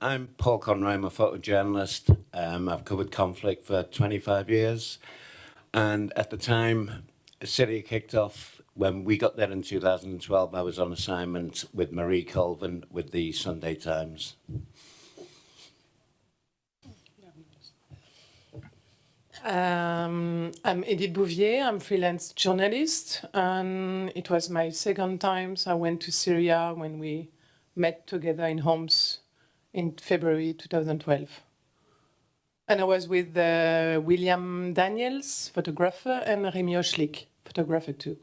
I'm Paul Conroy, I'm a photojournalist. Um, I've covered conflict for 25 years. And at the time Syria kicked off, when we got there in 2012, I was on assignment with Marie Colvin with the Sunday Times. Um, I'm Edith Bouvier, I'm freelance journalist, and it was my second time so I went to Syria when we met together in Homs in February 2012. And I was with uh, William Daniels, photographer, and Remy Ochlik, photographer too.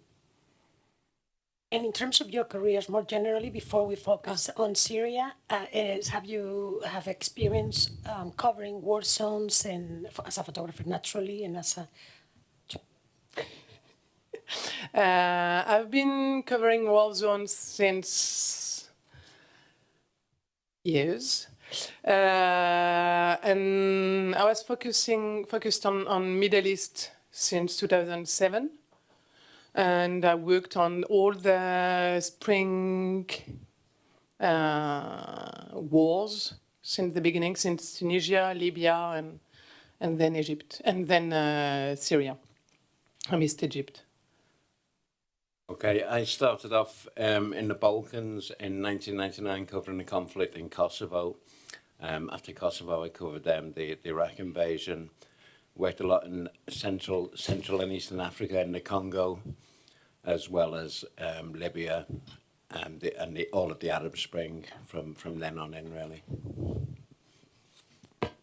And in terms of your careers more generally, before we focus on Syria, uh, is, have you have experience um, covering war zones and as a photographer naturally and as a uh, I've been covering war zones since years. Uh, and I was focusing focused on, on Middle East since 2007 and I worked on all the spring uh, wars since the beginning, since Tunisia, Libya, and and then Egypt, and then uh, Syria. I missed Egypt. Okay, I started off um, in the Balkans in 1999 covering the conflict in Kosovo. Um, after Kosovo, I covered um, the, the Iraq invasion, worked a lot in Central, Central and Eastern Africa in the Congo, as well as um, Libya and, the, and the, all of the Arab Spring from, from then on in, really.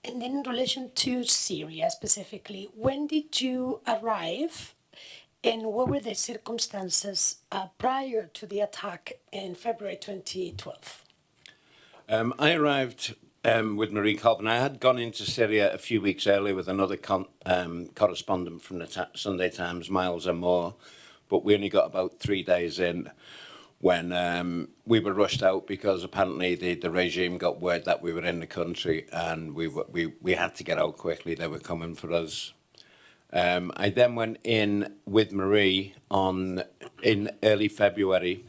And then in relation to Syria specifically, when did you arrive and what were the circumstances uh, prior to the attack in February 2012? Um, I arrived um, with Marie Colvin. I had gone into Syria a few weeks earlier with another um, correspondent from the Sunday Times, Miles Amoore, but we only got about three days in when um, we were rushed out because apparently the, the regime got word that we were in the country and we, we, we had to get out quickly. They were coming for us. Um, I then went in with Marie on in early February.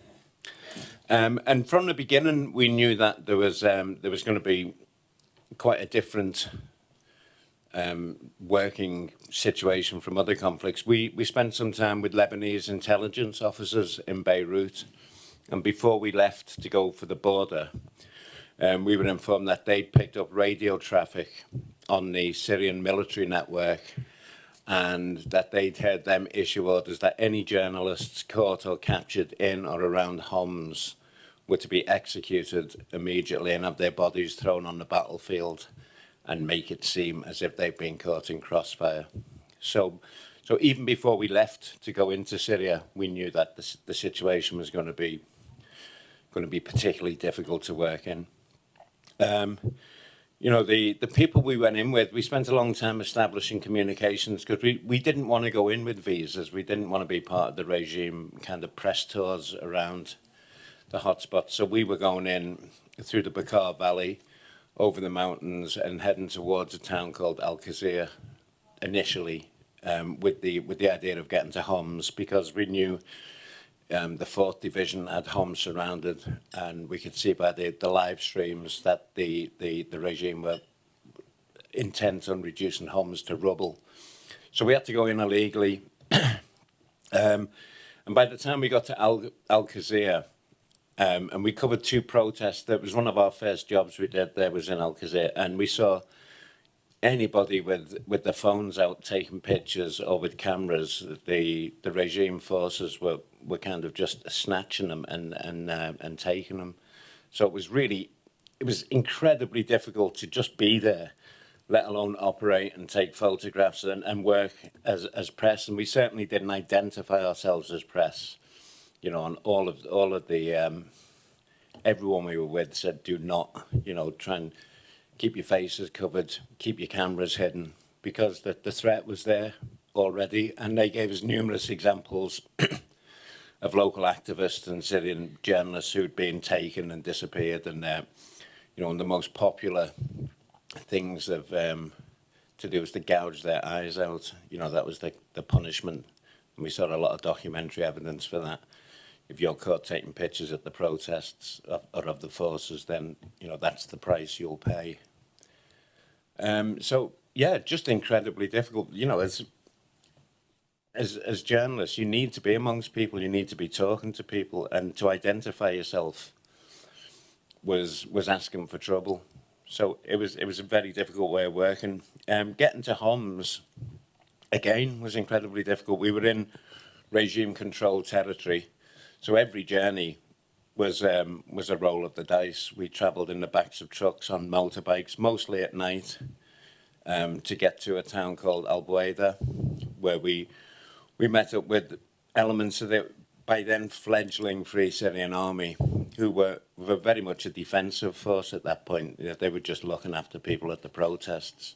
Um, and from the beginning, we knew that there was um, there was going to be quite a different um, working situation from other conflicts. We, we spent some time with Lebanese intelligence officers in Beirut, and before we left to go for the border, um, we were informed that they'd picked up radio traffic on the Syrian military network and that they'd heard them issue orders that any journalists caught or captured in or around Homs were to be executed immediately and have their bodies thrown on the battlefield and make it seem as if they've been caught in crossfire. So, so even before we left to go into Syria, we knew that the, the situation was going to be going to be particularly difficult to work in. Um, you know, the, the people we went in with, we spent a long time establishing communications because we, we didn't want to go in with visas. We didn't want to be part of the regime kind of press tours around the hotspots. So we were going in through the Beqaa Valley, over the mountains and heading towards a town called Al Qusayr initially um, with the with the idea of getting to Homs because we knew um, the 4th Division had Homs surrounded and we could see by the, the live streams that the, the, the regime were intent on reducing Homs to rubble. So we had to go in illegally. um, and by the time we got to Al, Al um, and we covered two protests. That was one of our first jobs we did there was in Al Alcazar, and we saw anybody with with their phones out taking pictures or with cameras. The the regime forces were were kind of just snatching them and and uh, and taking them. So it was really, it was incredibly difficult to just be there, let alone operate and take photographs and, and work as as press. And we certainly didn't identify ourselves as press you know, and all of all of the um, everyone we were with said, do not, you know, try and keep your faces covered, keep your cameras hidden, because the, the threat was there already. And they gave us numerous examples of local activists and Syrian journalists who'd been taken and disappeared. And, uh, you know, and the most popular things of, um, to do was to gouge their eyes out. You know, that was the, the punishment. And we saw a lot of documentary evidence for that. if you're caught taking pictures at the protests of, or of the forces, then you know that's the price you'll pay. Um, so yeah, just incredibly difficult. You know, as as as journalists, you need to be amongst people. You need to be talking to people, and to identify yourself was was asking for trouble. So it was it was a very difficult way of working. Um, getting to Homs again was incredibly difficult. We were in regime controlled territory, so every journey was um, was a roll of the dice. We travelled in the backs of trucks on motorbikes, mostly at night, um, to get to a town called Albueda, where we we met up with elements of the by then fledgling Free Syrian Army, who were, were very much a defensive force at that point. They were just looking after people at the protests,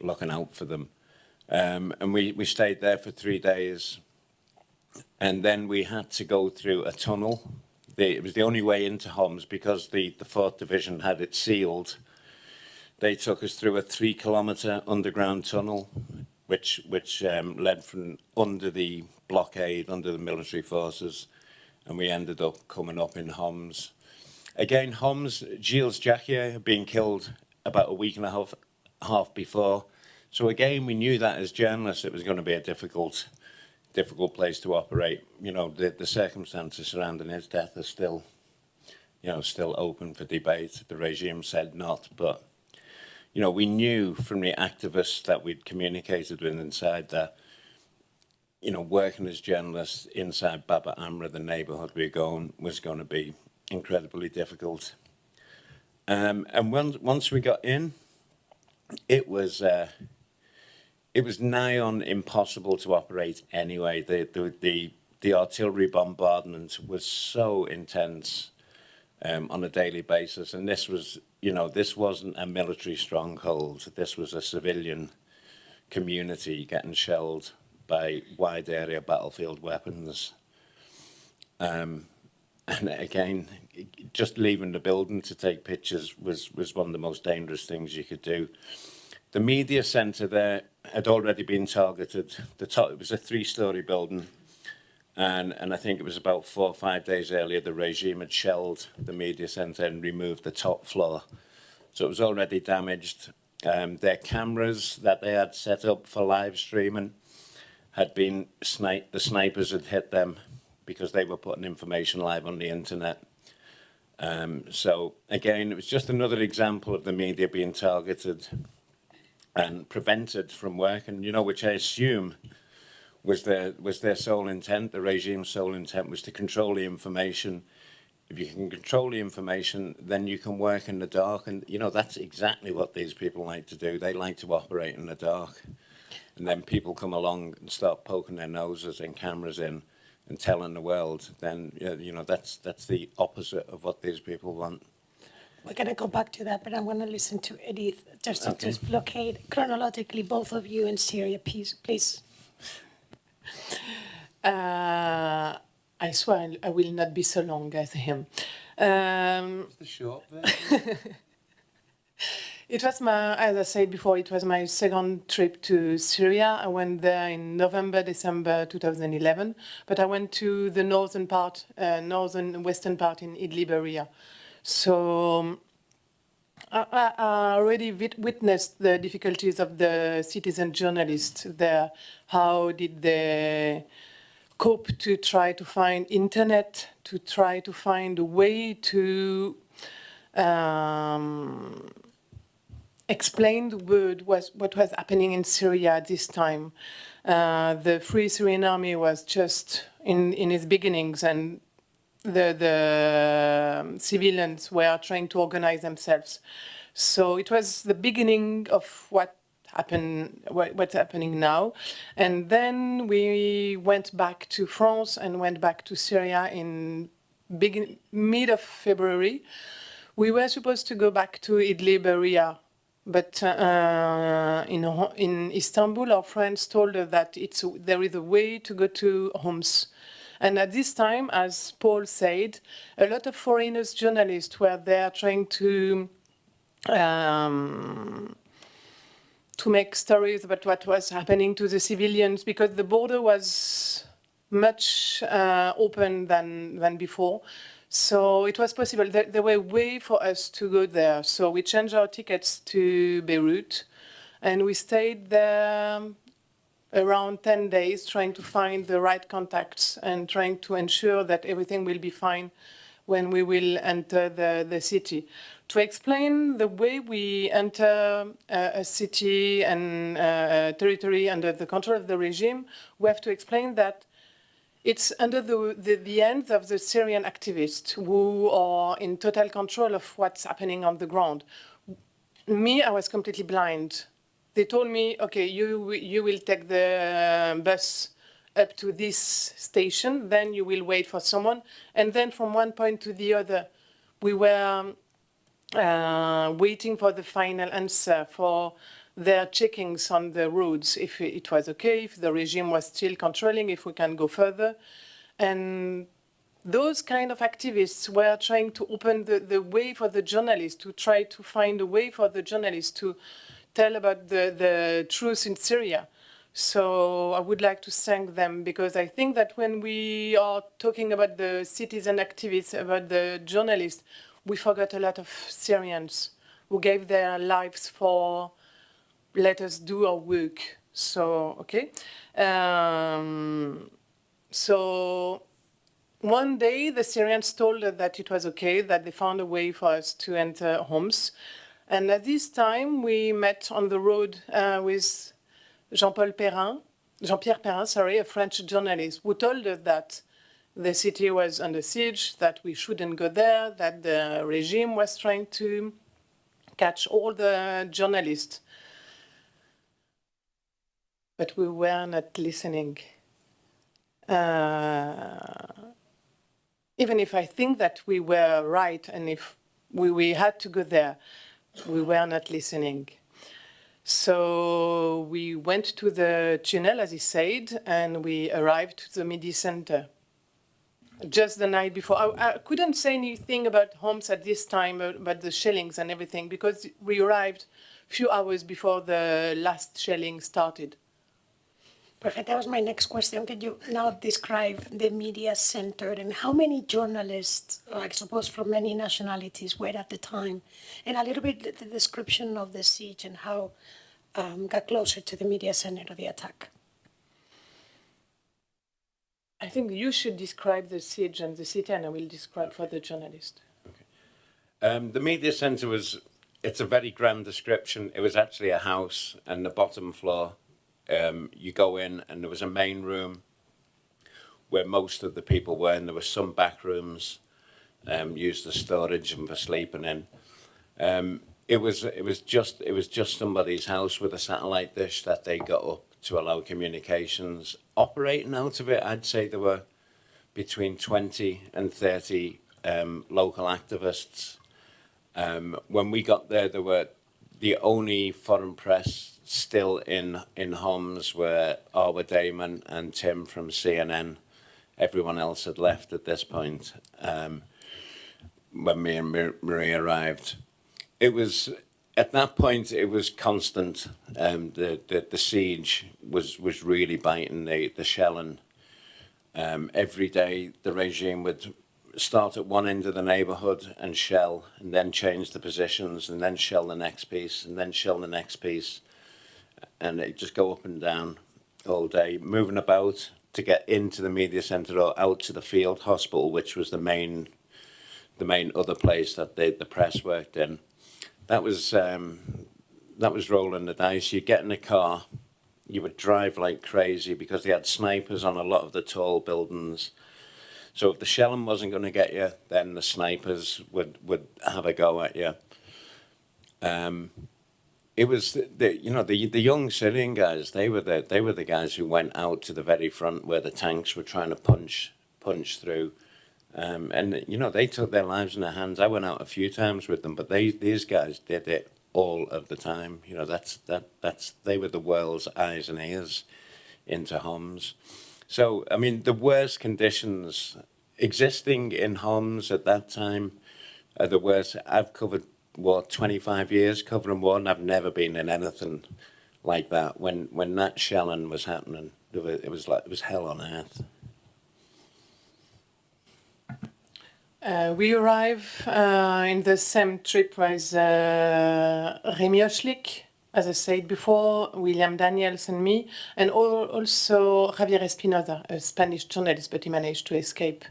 looking out for them. Um, and we, we stayed there for three days. And then we had to go through a tunnel. The, it was the only way into Homs because the, the 4th Division had it sealed. They took us through a three kilometre underground tunnel which which um, led from under the blockade, under the military forces, and we ended up coming up in Homs. Again, Homs, Gilles Jacquier had been killed about a week and a half, half before. So again, we knew that as journalists, it was going to be a difficult, difficult place to operate. You know, the, the circumstances surrounding his death are still, you know, still open for debate. The regime said not, but you know, we knew from the activists that we'd communicated with inside that, you know, working as journalists inside Baba Amr, the neighbourhood we were going, was going to be incredibly difficult. Um, and once, once we got in, it was, uh, it was nigh on impossible to operate anyway. The, the, the, the artillery bombardment was so intense um, on a daily basis. And this was, you know, this wasn't a military stronghold. This was a civilian community getting shelled by wide area battlefield weapons. Um, and again, just leaving the building to take pictures was, was one of the most dangerous things you could do. The media centre there had already been targeted. The top, it was a three-storey building and, and I think it was about four or five days earlier, the regime had shelled the media centre and removed the top floor. So it was already damaged. Um, their cameras that they had set up for live streaming had been sniped. The snipers had hit them because they were putting information live on the internet. Um, so again, it was just another example of the media being targeted and prevented from working, you know, which I assume was their was their sole intent. The regime's sole intent was to control the information. If you can control the information, then you can work in the dark, and you know that's exactly what these people like to do. They like to operate in the dark, and then people come along and start poking their noses and cameras in and telling the world. Then you know that's that's the opposite of what these people want. We're going to go back to that, but I'm going to listen to Edith just to Okay. just blockade chronologically both of you in Syria, please. please. Uh, I swear I, I will not be so long as him. Um, The short version. It was my, as I said before, it was my second trip to Syria. I went there in November, December 2011, but I went to the northern part, uh, northern western part in Idlib area. So um, I, I already wit- witnessed the difficulties of the citizen journalists there. How did they cope to try to find internet, to try to find a way to um, explain the word was what was happening in Syria at this time. Uh, the Free Syrian Army was just in, in its beginnings and the, the um, civilians were trying to organize themselves. So it was the beginning of what happened, what, what's happening now. And then we went back to France and went back to Syria in begin, mid of February. We were supposed to go back to Idlib area, but uh, in in Istanbul, our friends told us that it's there is a way to go to Homs. And at this time, as Paul said, a lot of foreigners journalists were there trying to um, to make stories about what was happening to the civilians because the border was much uh, open than than before. So it was possible. There, there were way for us to go there. So we changed our tickets to Beirut, and we stayed there around 10 days trying to find the right contacts and trying to ensure that everything will be fine when we will enter the, the city. To explain the way we enter uh, a city and uh, territory under the control of the regime, we have to explain that it's under the, the, the hands of the Syrian activists who are in total control of what's happening on the ground. Me, I was completely blind. They told me, okay, you, you will take the bus up to this station, then you will wait for someone. And then from one point to the other, we were uh, waiting for the final answer for their checkings on the roads, if it was okay, if the regime was still controlling, if we can go further. And those kind of activists were trying to open the, the way for the journalists, to try to find a way for the journalists to tell about the, the truth in Syria. So I would like to thank them because I think that when we are talking about the citizen activists, about the journalists, we forgot a lot of Syrians who gave their lives for let us do our work. So, okay. Um, so one day the Syrians told us that it was okay, that they found a way for us to enter Homs. And at this time we met on the road uh, with Jean-Paul Perrin, Jean-Pierre Perrin, sorry, a French journalist, who told us that the city was under siege, that we shouldn't go there, that the regime was trying to catch all the journalists but we were not listening. Uh, even if I think that we were right and if we, we had to go there, we were not listening. So we went to the tunnel, as he said, and we arrived to the Midi Center just the night before. I, I, couldn't say anything about Homs at this time, uh, about the shellings and everything, because we arrived a few hours before the last shelling started. Perfect. That was my next question. Can you now describe the media center and how many journalists, I suppose from many nationalities, were at the time? And a little bit the description of the siege and how um, got closer to the media center of the attack. I think you should describe the siege and the city, and I will describe for the journalist. Okay. Um, the media center was, it's a very grand description. It was actually a house and the bottom floor um, you go in and there was a main room where most of the people were and there were some back rooms um, used as storage and for sleeping in. Um, it was it was just it was just somebody's house with a satellite dish that they got up to allow communications. Operating out of it, I'd say there were between 20 and 30 um, local activists. Um, when we got there, there were the only foreign press still in in Homs were Arwa Damon and Tim from CNN. Everyone else had left at this point um, when me and Marie arrived. It was at that point it was constant. Um, the, the the siege was was really biting the the shelling. Um, every day the regime would start at one end of the neighborhood and shell and then change the positions and then shell the next piece and then shell the next piece and it just go up and down all day, moving about to get into the media centre or out to the field hospital, which was the main, the main other place that the the press worked in. That was um, that was rolling the dice. You get in a car, you would drive like crazy because they had snipers on a lot of the tall buildings. So if the shelling wasn't going to get you, then the snipers would would have a go at you. Um, it was the, the, you know the the young Syrian guys. They were the they were the guys who went out to the very front where the tanks were trying to punch punch through, um, and you know they took their lives in their hands. I went out a few times with them, but they these guys did it all of the time. You know that's that that's they were the world's eyes and ears into Homs. So, I mean, the worst conditions existing in Homs at that time are the worst. I've covered, what, 25 years covering war, and I've never been in anything like that. When, when that shelling was happening, it was like, it was hell on earth. Uh, we arrive uh, in the same trip with uh, Remy as I said before, William Daniels and me, and also Javier Espinosa, a Spanish journalist, but he managed to escape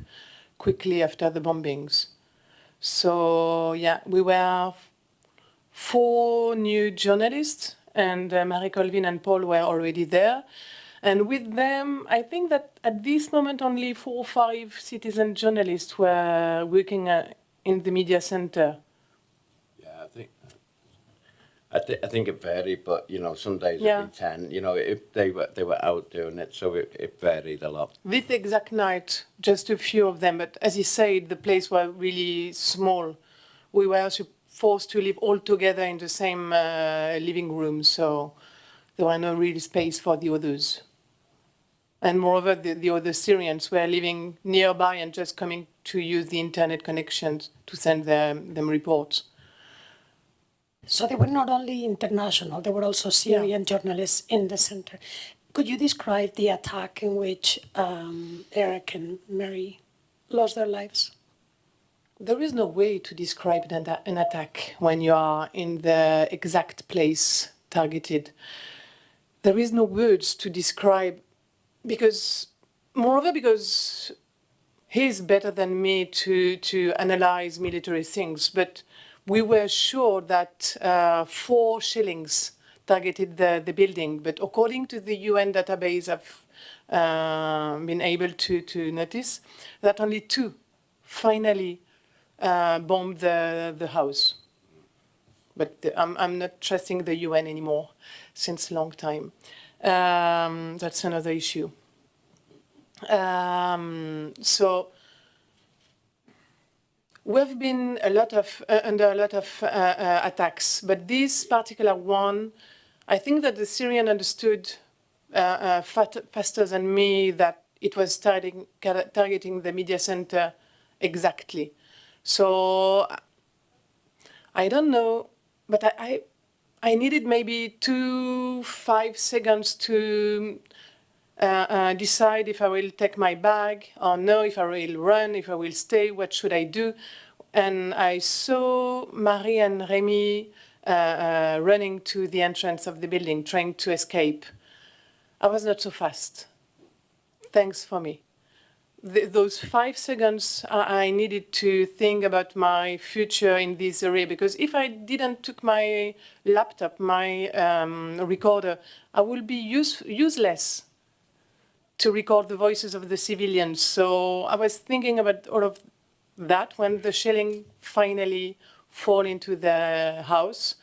quickly after the bombings. So yeah, we were four new journalists, and uh, Marie Colvin and Paul were already there. And with them, I think that at this moment only four or five citizen journalists were working uh, in the media center. I think. Th- I think it varied, but you know, some days Yeah. it'd be ten. You know, if they were they were out doing it, so it, it varied a lot. This exact night, just a few of them, but as you said, the place was really small. We were also forced to live all together in the same uh, living room, so there was no real space for the others. And moreover, the, the other Syrians were living nearby and just coming to use the internet connections to send them, them reports. So they were not only international, there were also Syrian journalists in the center. Could you describe the attack in which um, Eric and Marie lost their lives? There is no way to describe an, an attack when you are in the exact place targeted. There is no words to describe because, moreover, because he's better than me to, to analyze military things, but we were sure that uh, four shillings targeted the, the building, but according to the UN database I've uh, been able to, to notice, that only two finally uh, bombed the, the house. But the, I'm, I'm not trusting the UN anymore since a long time. Um, that's another issue. Um, so we've been a lot of uh, under a lot of uh, uh, attacks, but this particular one, I think that the Syrian understood uh, uh, faster than me that it was targeting, targeting the media center exactly. So I don't know, but I, I, I needed maybe two, five seconds to decide if I will take my bag or no, if I will run, if I will stay, what should I do. And I saw Marie and Remy uh, uh, running to the entrance of the building, trying to escape. I was not so fast. Thanks for me th those five seconds I, I needed to think about my future in this area because if I didn't took my laptop, my um, recorder, I will be use, useless to record the voices of the civilians. So I was thinking about all of that when the shelling finally fall into the house.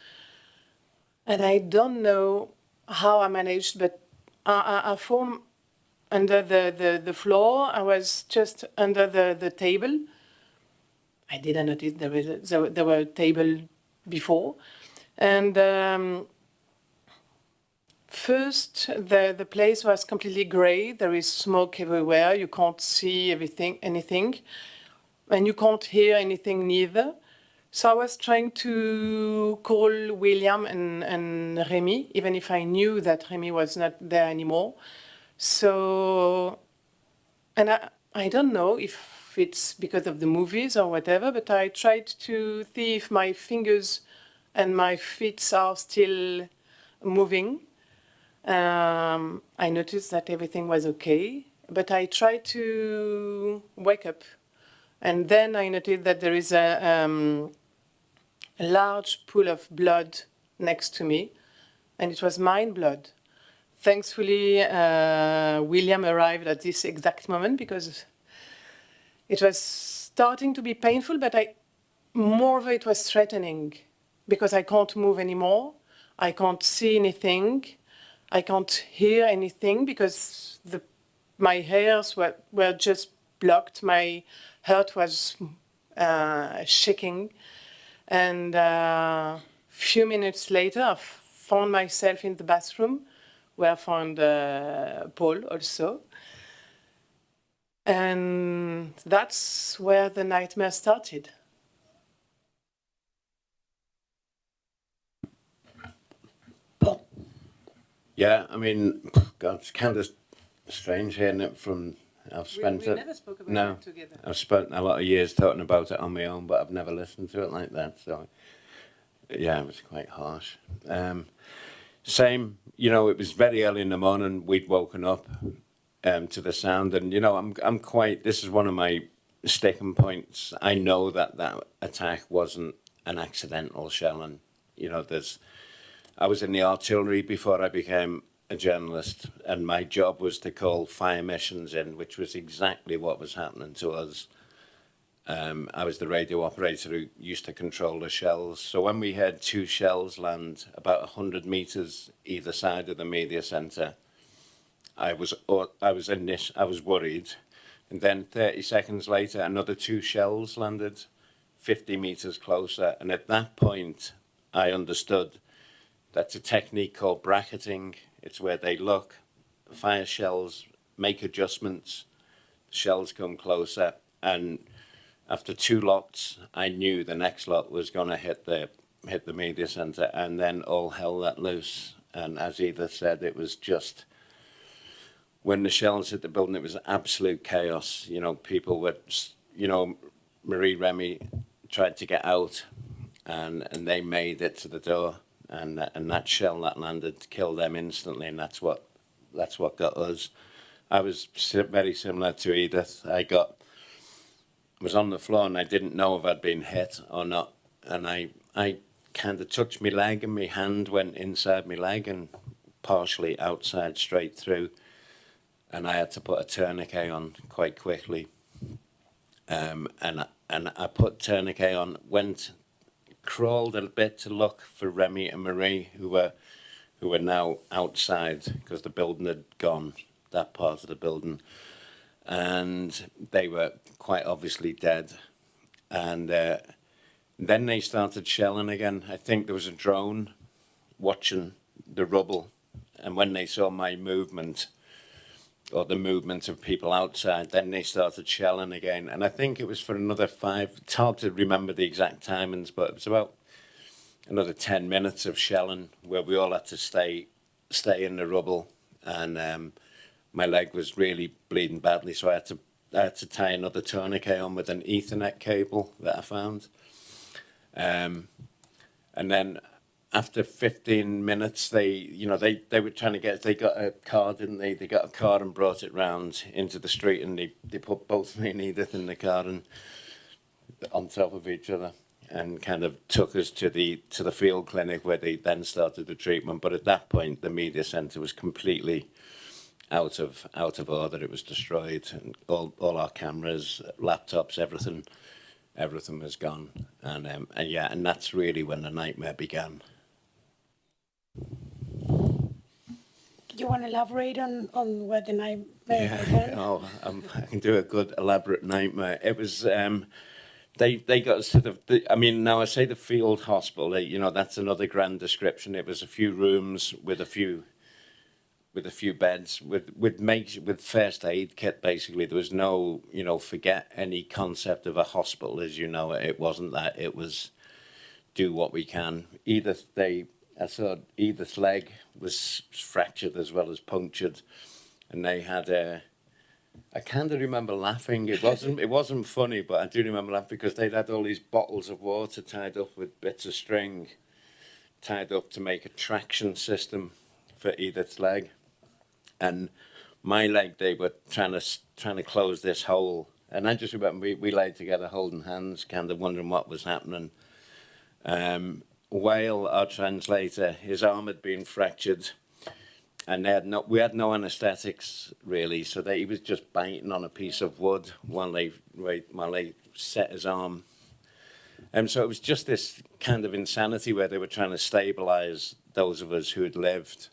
And I don't know how I managed, but I, I, I formed under the, the, the floor. I was just under the, the table. I didn't notice there was a, there, there were a table before. And um, first, the, the place was completely gray. There is smoke everywhere. You can't see everything, anything. And you can't hear anything neither. So I was trying to call William and, and Remy, even if I knew that Remy was not there anymore. So, and I, I don't know if it's because of the movies or whatever, but I tried to see if my fingers and my feet are still moving. Um, I noticed that everything was okay, but I tried to wake up. And then I noticed that there is a, um, a large pool of blood next to me, and it was mine blood thankfully, uh, William arrived at this exact moment because it was starting to be painful, but I, moreover, it was threatening because I can't move anymore. I can't see anything. I can't hear anything because the, my hairs were, were just blocked. My heart was uh, shaking. And a uh, few minutes later, I found myself in the bathroom where I found uh, Paul also. And that's where the nightmare started. Yeah, I mean, God, it's kind of strange hearing it from I've We, spent we it. never spoke about no. it together. I've spent a lot of years talking about it on my own, but I've never listened to it like that. So, yeah, it was quite harsh. Um, same, you know, it was very early in the morning. We'd woken up um, to the sound, and you know, I'm I'm quite. This is one of my sticking points. I know that that attack wasn't an accidental shelling. You know, there's. I was in the artillery before I became a journalist, and my job was to call fire missions in, which was exactly what was happening to us. Um, I was the radio operator who used to control the shells. So when we had two shells land about 100 meters either side of the media center, I was I was in this, I was worried. And then 30 seconds later, another two shells landed 50 meters closer. And at that point, I understood that's a technique called bracketing. It's where they look, fire shells, make adjustments, shells come closer, and after two lots, I knew the next lot was going to hit the hit the media center, and then all hell let loose. And as Edith said, it was just when the shells hit the building, it was absolute chaos. You know, people were, you know, Marie Remy tried to get out, and and they made it to the door, and that- and that shell that landed killed them instantly, and that's what that's what got us. I was very similar to Edith. I got was on the floor and I didn't know if I'd been hit or not, and I I kind of touched my leg and my hand went inside my leg and partially outside straight through, and I had to put a tourniquet on quite quickly. Um, and and I put tourniquet on, went crawled a bit to look for Remy and Marie who were who were now outside because the building had gone that part of the building. And they were quite obviously dead. And uh, then they started shelling again. I think there was a drone watching the rubble. And when they saw my movement or the movement of people outside then they started shelling again. And i think it was for another five it's hard to remember the exact timings but it was about another 10 minutes of shelling where we all had to stay stay in the rubble. And um, my leg was really bleeding badly so I had to I had to tie another tourniquet on with an ethernet cable that I found. Um, and then after 15 minutes they you know they they were trying to get they got a car didn't they they got a car and brought it round into the street and they they put both me and Edith in the car and on top of each other and kind of took us to the to the field clinic where they then started the treatment. But at that point, the media centre was completely out of out of order. It was destroyed, and all all our cameras, laptops, everything, everything was gone. And um, and yeah, and that's really when the nightmare began. You want to elaborate on, on what the nightmare Yeah, oh, um, I can do a good elaborate nightmare. It was um, they they got us to the, the. I mean, now I say the field hospital. They, you know, that's another grand description. It was a few rooms with a few, with a few beds with with make with first aid kit. Basically, there was no you know forget any concept of a hospital as you know it. It wasn't that. It was do what we can. Either they, I saw Edith's leg was fractured as well as punctured, and they had a. I kind of remember laughing. It wasn't. It wasn't funny, but I do remember laughing because they'd had all these bottles of water tied up with bits of string, tied up to make a traction system for Edith's leg, and my leg. They were trying to trying to close this hole, and I just remember we we lay together holding hands, kind of wondering what was happening. Um, Wael, our translator, his arm had been fractured, and they had no, we had no anaesthetics really, so they, he was just biting on a piece of wood while they while they set his arm. And so it was just this kind of insanity where they were trying to stabilise those of us who had lived,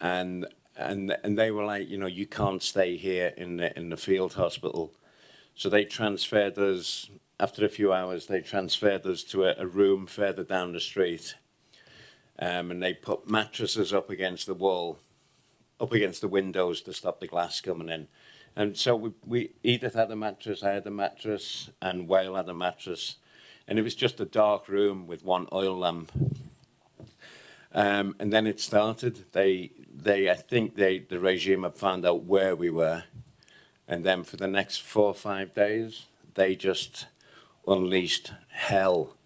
and and and they were like, you know, you can't stay here in the in the field hospital, so they transferred us after a few hours, they transferred us to a, a room further down the street. Um, and they put mattresses up against the wall, up against the windows to stop the glass coming in. And so we, we Edith had a mattress, I had a mattress, and Wael had a mattress. And it was just a dark room with one oil lamp. Um, and then it started. They, they, I think they, the regime had found out where we were, And then for the next four or five days, they just unleashed hell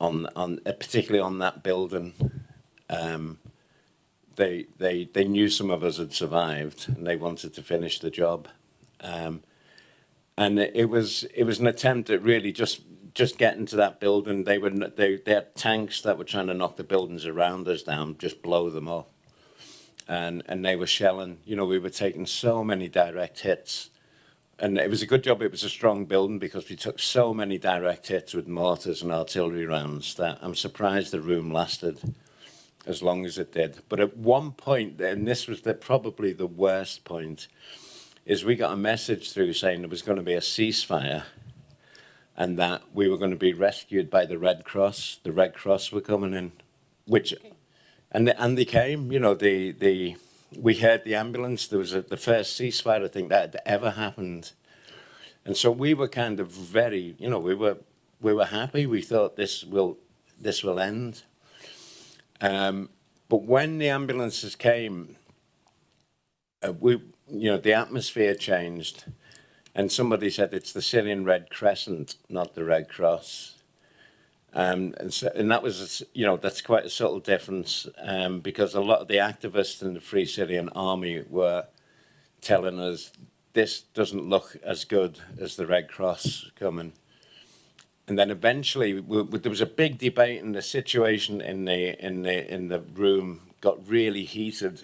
on, on uh, particularly on that building. Um, they, they, they knew some of us had survived and they wanted to finish the job. Um, and it was it was an attempt at really just just getting to that building. They were they they had tanks that were trying to knock the buildings around us down, just blow them up, and and they were shelling. You know, we were taking so many direct hits, and it was a good job. It was a strong building because we took so many direct hits with mortars and artillery rounds that I'm surprised the room lasted as long as it did. But at one point, and this was the, probably the worst point is we got a message through saying there was going to be a ceasefire and that we were going to be rescued by the Red Cross. The Red Cross were coming in, which, and they, and they came. You know, the the we heard the ambulance. There was a, the first ceasefire I think that had ever happened, and so we were kind of very, you know, we were we were happy. We thought this will this will end. Um, but when the ambulances came, uh, we, you know, the atmosphere changed, and somebody said it's the Syrian Red Crescent, not the Red Cross. Um, and, so, and that was, you know, that's quite a subtle difference um, because a lot of the activists in the Free Syrian Army were telling us this doesn't look as good as the Red Cross coming. And then eventually, we, we, there was a big debate, and the situation in the in the in the room got really heated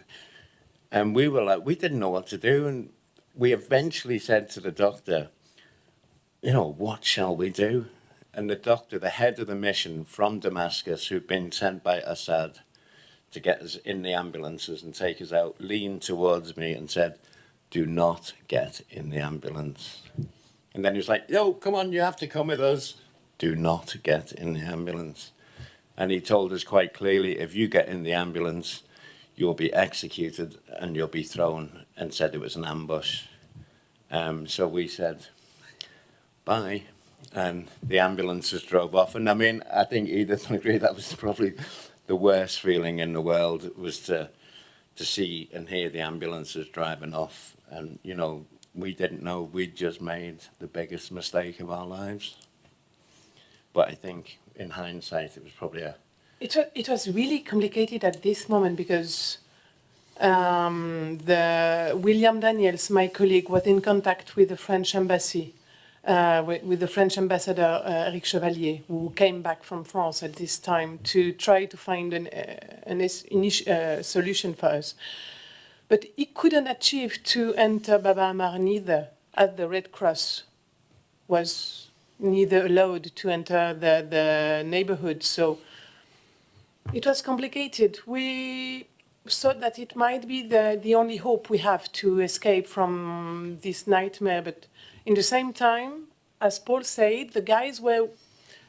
and we were like, we didn't know what to do. And we eventually said to the doctor, you know, what shall we do? And the doctor, the head of the mission from Damascus, who'd been sent by Assad to get us in the ambulances and take us out, leaned towards me and said, do not get in the ambulance. And then he was like, yo, come on, you have to come with us. Do not get in the ambulance. And he told us quite clearly, if you get in the ambulance, you'll be executed and you'll be thrown and said it was an ambush. Um, so we said, bye. And the ambulances drove off. And I mean, I think Edith will agree that was probably the worst feeling in the world was to, to see and hear the ambulances driving off. And, you know, we didn't know we'd just made the biggest mistake of our lives. But I think in hindsight, it was probably a, It was, it was really complicated at this moment because um, the William Daniels, my colleague, was in contact with the French embassy, uh, with, with the French ambassador uh, Eric Chevallier, who came back from France at this time to try to find an, uh, an uh, solution for us. But he couldn't achieve to enter Baba Amr neither, as the Red Cross was neither allowed to enter the, the neighborhood. So it was complicated. We thought that it might be the, the only hope we have to escape from this nightmare. But in the same time, as Paul said, the guys were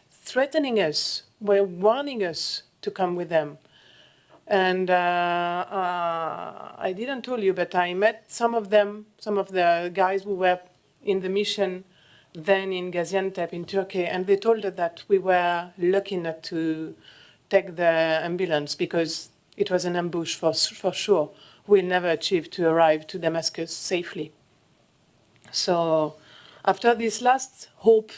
threatening us, were warning us to come with them. And uh, uh, I didn't tell you, but I met some of them, some of the guys who were in the mission then in Gaziantep in Turkey, and they told us that we were lucky not to take the ambulance because it was an ambush for, for sure. We'll never achieve to arrive to Damascus safely. So after this last hope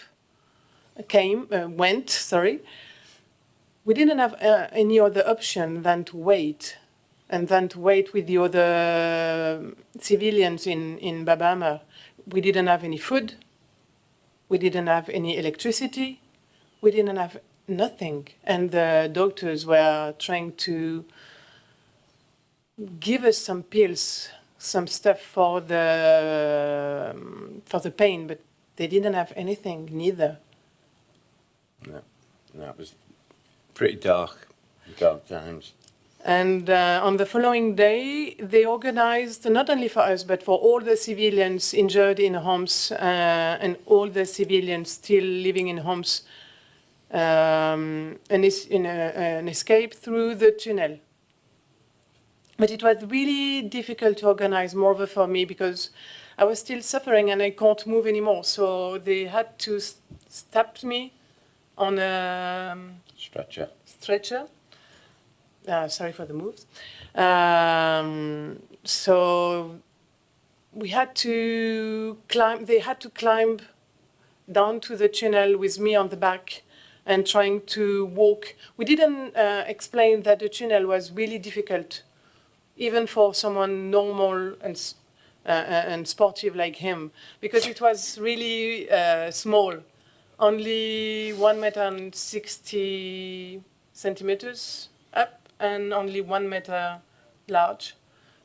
came, uh, went, sorry, we didn't have uh, any other option than to wait and then to wait with the other civilians in, in Baba Amr. We didn't have any food. We didn't have any electricity. We didn't have nothing. And the doctors were trying to give us some pills, some stuff for the, um, for the pain, but they didn't have anything neither. no, that was pretty dark, dark times. And uh, on the following day, they organized, not only for us, but for all the civilians injured in Homs uh, and all the civilians still living in Homs, um, an, es- in a, an escape through the tunnel. But it was really difficult to organize Morva for me because I was still suffering and I can't move anymore. So they had to s- stop me on a um, Stretcher. stretcher. Uh, sorry for the moves. Um, so we had to climb, they had to climb down to the tunnel with me on the back and trying to walk. We didn't uh, explain that the tunnel was really difficult, even for someone normal and, uh, uh, and sportive like him, because it was really uh, small, only one meter and 60 centimeters up and only one meter large.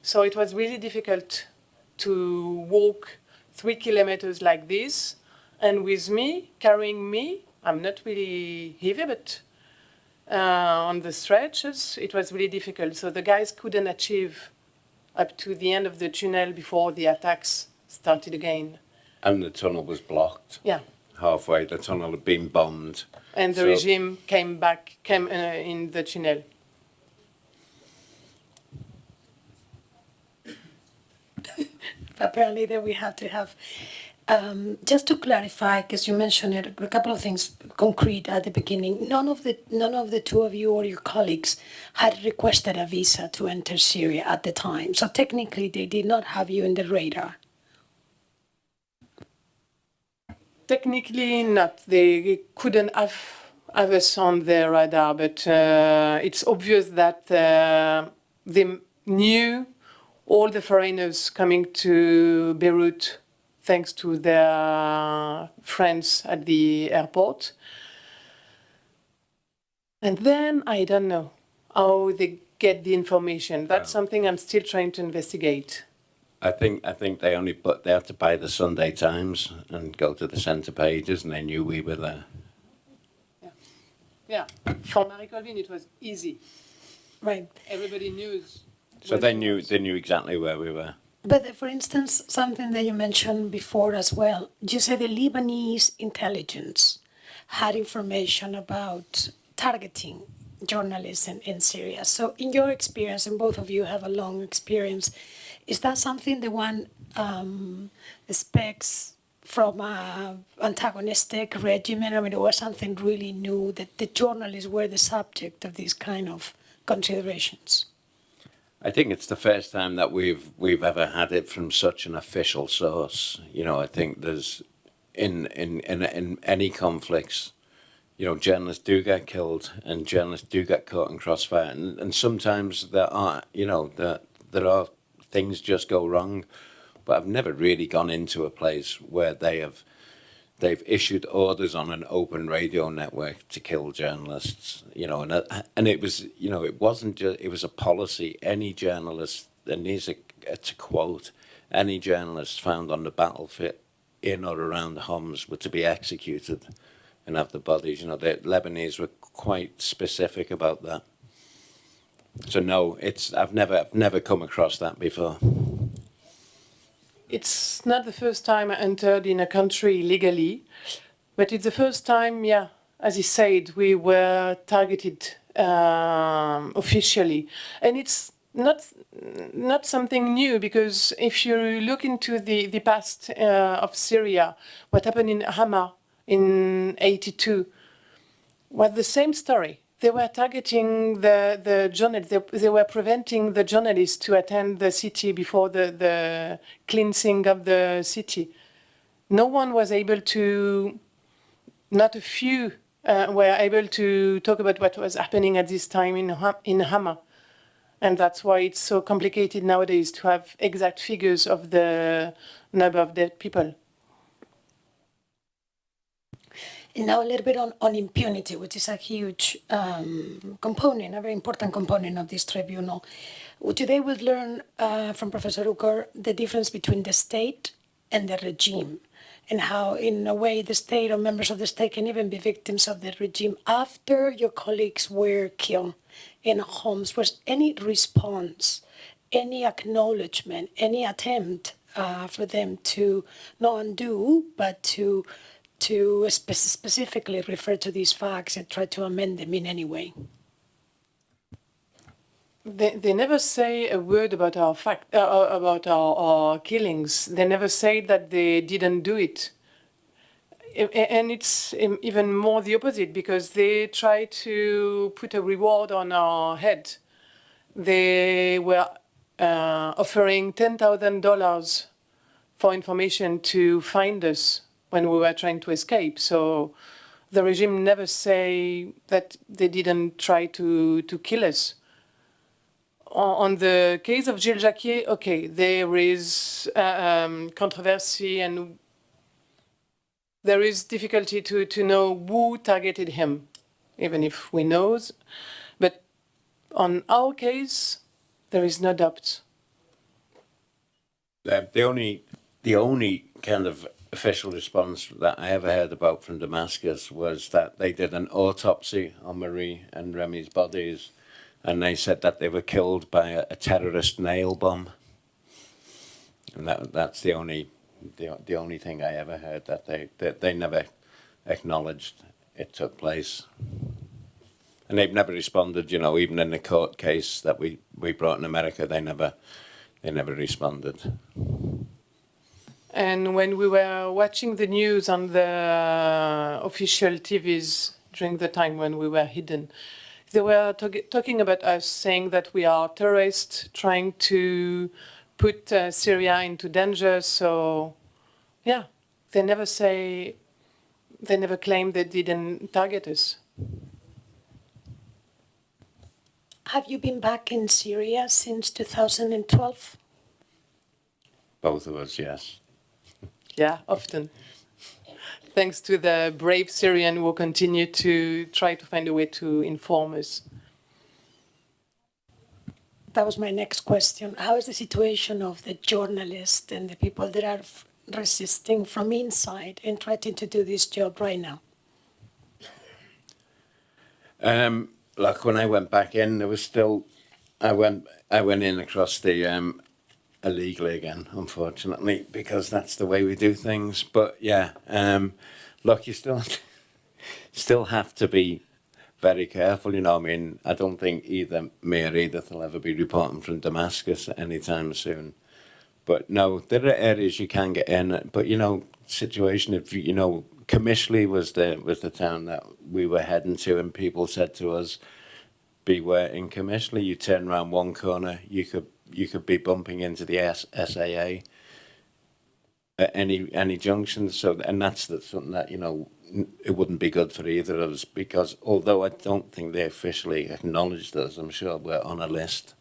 So it was really difficult to walk three kilometers like this. And with me, carrying me, I'm not really heavy, but on the stretches, it was really difficult. So the guys couldn't achieve up to the end of the tunnel before the attacks started again. And the tunnel was blocked Yeah. halfway. The tunnel had been bombed. And the So- regime came back, came uh, in the tunnel. apparently there we had to have um, just to clarify because you mentioned a couple of things concrete at the beginning. None of the none of the two of you or your colleagues had requested a visa to enter syria at the time. So technically they did not have you in the radar. Technically not. They couldn't have, us on their radar, but uh, it's obvious that uh, they knew all the foreigners coming to Beirut thanks to their friends at the airport. And then I don't know how they get the information. That's something I'm still trying to investigate. I think I think they only put they had to buy the Sunday Times and go to the centre pages, and they knew we were there. Yeah, yeah. for Marie Colvin it was easy. right Everybody knew. So they knew was. they knew exactly where we were. But uh, for instance something that you mentioned before as well you said the lebanese intelligence had information about targeting journalists in, in syria. So in your experience and both of you have a long experience is that something the one um, expects from a antagonistic regime i mean it was something really new that the journalists were the subject of these kind of considerations I think it's the first time that we've we've ever had it from such an official source. You know, I think there's in in in, in any conflicts, you know, journalists do get killed and journalists do get caught in crossfire, and, and sometimes there are you know that there are things just go wrong, but I've never really gone into a place where they have they've issued orders on an open radio network to kill journalists you know and uh, and it was you know it wasn't just it was a policy any journalist and these are uh, to quote any journalist found on the battlefield in or around Homs were to be executed and have the bodies. You know the Lebanese were quite specific about that. So no it's I've never I've never come across that before It's not the first time I entered in a country legally, but it's the first time, yeah, as you said, we were targeted um, officially. And it's not not something new because if you look into the, the past uh, of Syria, what happened in Hama in 82 was the same story. They were targeting the, the journalists, they, they were preventing the journalists to attend the city before the, the cleansing of the city. No one was able to, not a few uh, were able to talk about what was happening at this time in, in Hama. And that's why it's so complicated nowadays to have exact figures of the number of dead people. And now a little bit on, on impunity, which is a huge um, component, a very important component of this tribunal. Today we'll learn uh, from Professor Uker the difference between the state and the regime and how, in a way, the state or members of the state can even be victims of the regime after your colleagues were killed in Homs. Was any response, any acknowledgement, any attempt uh, for them to not undo, but to to spe- specifically refer to these facts and try to amend them in any way? They, they never say a word about our fact uh, uh, about our, our killings. They never say that they didn't do it. And it's even more the opposite because they try to put a reward on our head. They were uh, offering ten thousand dollars for information to find us when we were trying to escape. So the regime never say that they didn't try to, to kill us. On, the case of Gilles Jacquier, okay, there is uh, um, controversy and there is difficulty to, to know who targeted him, even if we know. But on our case, there is no doubt. The only, the only kind of official response that I ever heard about from Damascus was that they did an autopsy on Marie and Remy's bodies, and they said that they were killed by a, a terrorist nail bomb. And that that's the only the, the only thing I ever heard that they that they never acknowledged it took place. And they've never responded, you know, even in the court case that we, we brought in America, they never they never responded. And when we were watching the news on the official TVs during the time when we were hidden, they were talking about us, saying that we are terrorists trying to put uh, Syria into danger. So, yeah, they never say, they never claim they didn't target us. Have you been back in Syria since 2012? Both of us, yes. Yeah, often. Thanks to the brave Syrian who continue to try to find a way to inform us. That was my next question. How is the situation of the journalists and the people that are resisting from inside and trying to do this job right now? Um, like when I went back in, there was still, I went, I went in across the um, illegally again, unfortunately, because that's the way we do things. But yeah, um, look, you still, still have to be very careful. You know, I mean, I don't think either me or Edith will ever be reporting from Damascus anytime soon. But no, there are areas you can get in. But you know, situation if you, know, Qamishli was the was the town that we were heading to, and people said to us, "Beware in Qamishli. You turn around one corner, you could you could be bumping into the S- SAA at any any junction. So, and that's the, something that you know it wouldn't be good for either of us because although I don't think they officially acknowledged us, I'm sure we're on a list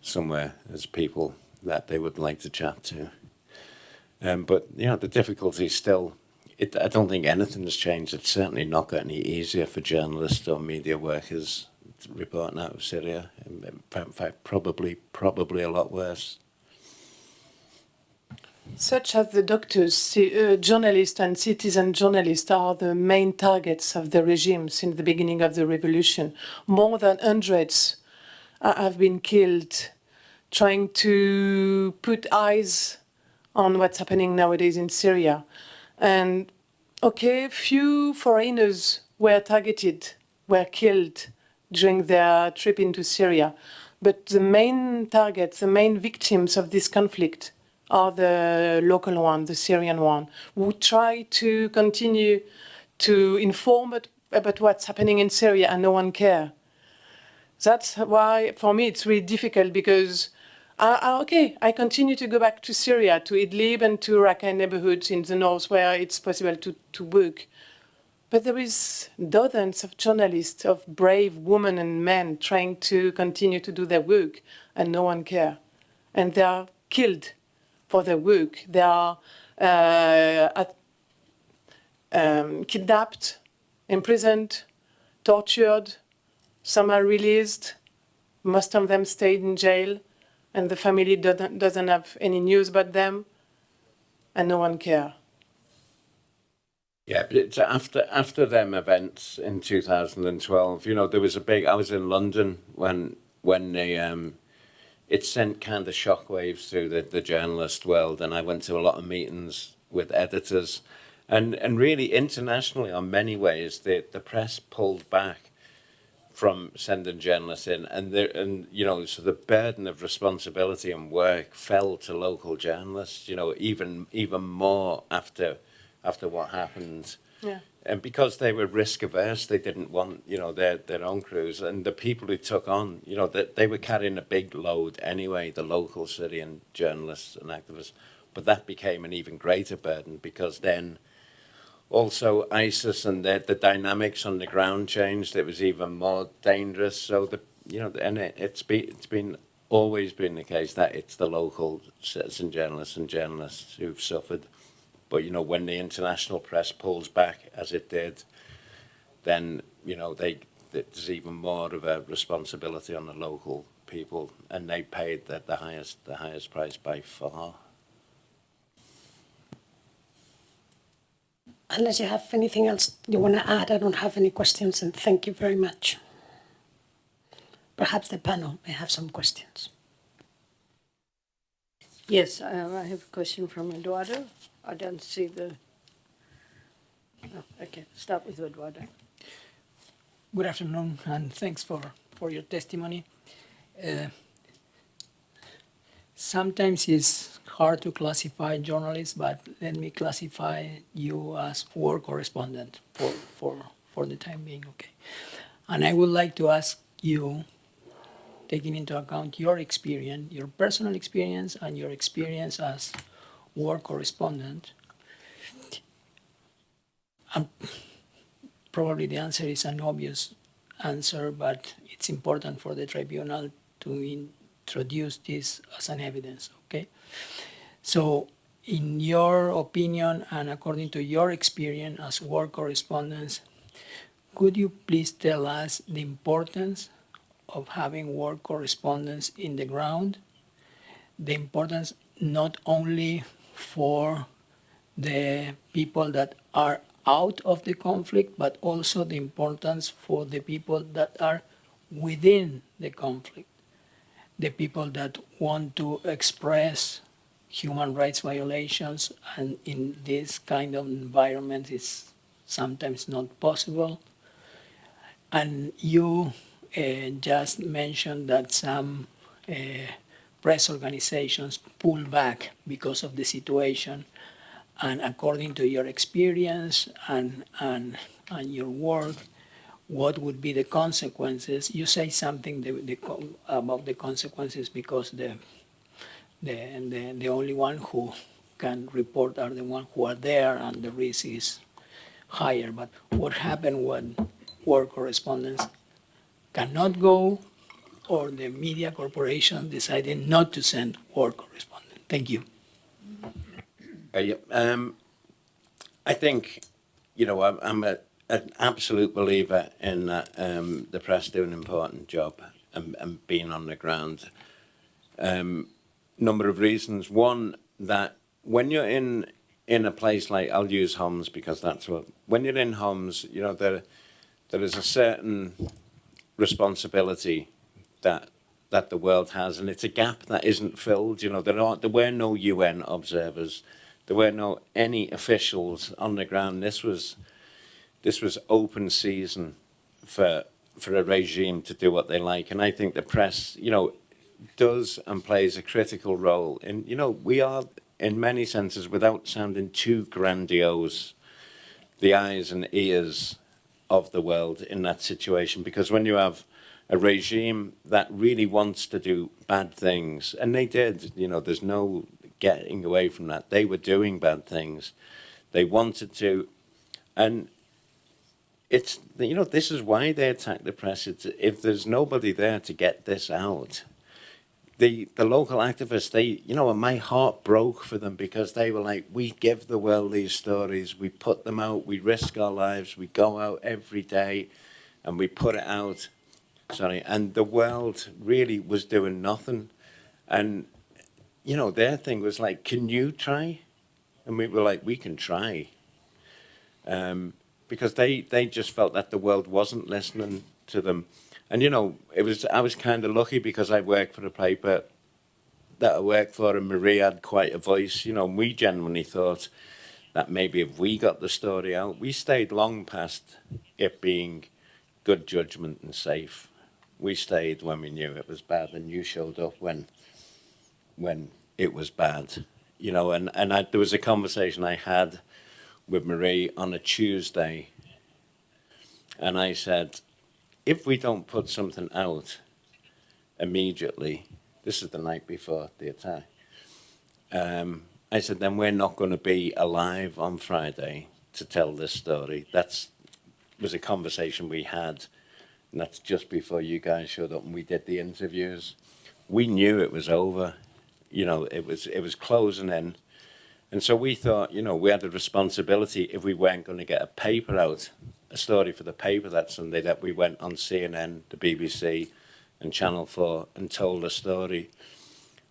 somewhere as people that they would like to chat to. Um, but you know, the difficulty is still. It, I don't think anything has changed. It's certainly not got any easier for journalists or media workers reporting out of Syria. In fact, probably probably a lot worse. Such as the doctors, uh, journalists, and citizen journalists are the main targets of the regime since the beginning of the revolution. More than hundreds uh, have been killed trying to put eyes on what's happening nowadays in Syria. And okay, few foreigners were targeted, were killed during their trip into Syria. But the main targets, the main victims of this conflict are the local one, the Syrian one, who try to continue to inform about, what's happening in Syria and no one care. That's why, for me, it's really difficult because, uh, uh, okay, I continue to go back to Syria, to Idlib and to Raqqa neighborhoods in the north where it's possible to, to work. But there is dozens of journalists, of brave women and men trying to continue to do their work, and no one care. And they are killed for their work. They are uh, at, um, kidnapped, imprisoned, tortured. Some are released. Most of them stayed in jail, and the family doesn't, doesn't have any news about them, and no one care. Yeah, but it's after after them events in 2012. You know, there was a big. I was in London when when they um, it sent kind of shockwaves through the the journalist world, and I went to a lot of meetings with editors, and and really internationally, on many ways, the the press pulled back from sending journalists in, and there and you know, so the burden of responsibility and work fell to local journalists. You know, even even more after after what happened. Yeah. And because they were risk averse, they didn't want, you know, their their own crews. And the people who took on, you know, that they were carrying a big load anyway. The local Syrian journalists and activists But that became an even greater burden because then also ISIS and the, the dynamics on the ground changed. It was even more dangerous. So the you know, and it, it's been it's been always been the case that it's the local citizen journalists and journalists who've suffered. But you know, when the international press pulls back, as it did, then you know they there's even more of a responsibility on the local people, and they paid the, the highest the highest price by far. Unless you have anything else you want to add, I don't have any questions, and thank you very much. Perhaps the panel may have some questions. Yes, um, I have a question from Eduardo. I don't see the. Oh, okay, start with Eduardo. Good afternoon, and thanks for, for your testimony. Uh, sometimes it's hard to classify journalists, but let me classify you as war correspondent for, for, for the time being, okay? And I would like to ask you, taking into account your experience, your personal experience, and your experience as war correspondent, um, probably the answer is an obvious answer, but it's important for the tribunal to introduce this as an evidence, okay? So in your opinion and according to your experience as war correspondents, could you please tell us the importance of having war correspondents in the ground? The importance not only for the people that are out of the conflict, but also the importance for the people that are within the conflict, the people that want to express human rights violations, and in this kind of environment, it's sometimes not possible. And you just mentioned that some uh, press organizations pull back because of the situation and according to your experience and, and, and your work, what would be the consequences? You say something the, the, about the consequences because the, the, the, the only one who can report are the ones who are there and the risk is higher. But what happened when war correspondents cannot go or the media corporation decided not to send war correspondent? Thank you. Uh, um, I think, you know, I'm, I'm a, an absolute believer in that um, the press do an important job and, and being on the ground. Um, number of reasons. One, that when you're in in a place like, I'll use Homs because that's what, when you're in Homs, you know, there, there is a certain responsibility that that the world has, and it's a gap that isn't filled. You know, there aren't, there were no UN observers there were no any officials on the ground. This was this was open season for for a regime to do what they like, and I think the press, you know, does and plays a critical role. And you know, we are in many senses, without sounding too grandiose, the eyes and ears of the world in that situation. Because when you have a regime that really wants to do bad things, and they did, you know, there's no getting away from that. They were doing bad things. They wanted to, and it's you know this is why they attack the press. It's, if there's nobody there to get this out, the the local activists they you know my heart broke for them because they were like we give the world these stories, we put them out, we risk our lives, we go out every day, and we put it out. Sorry, and the world really was doing nothing, and you know, their thing was like, can you try? And we were like, we can try. Um, because they, they just felt that the world wasn't listening to them. And, you know, it was I was kind of lucky because I worked for a paper that I worked for and Marie had quite a voice. You know, we genuinely thought that maybe if we got the story out, we stayed long past it being good judgment and safe. We stayed when we knew it was bad and you showed up when when it was bad, you know, and, and I, there was a conversation I had with Marie on a Tuesday, and I said, if we don't put something out immediately, this is the night before the attack, um, I said, then we're not going to be alive on Friday to tell this story. That's was a conversation we had, and that's just before you guys showed up and we did the interviews. We knew it was over, you know, it was it was closing in, and so we thought, you know, we had a responsibility if we weren't going to get a paper out, a story for the paper that Sunday, that we went on CNN, the BBC, and Channel Four and told a story.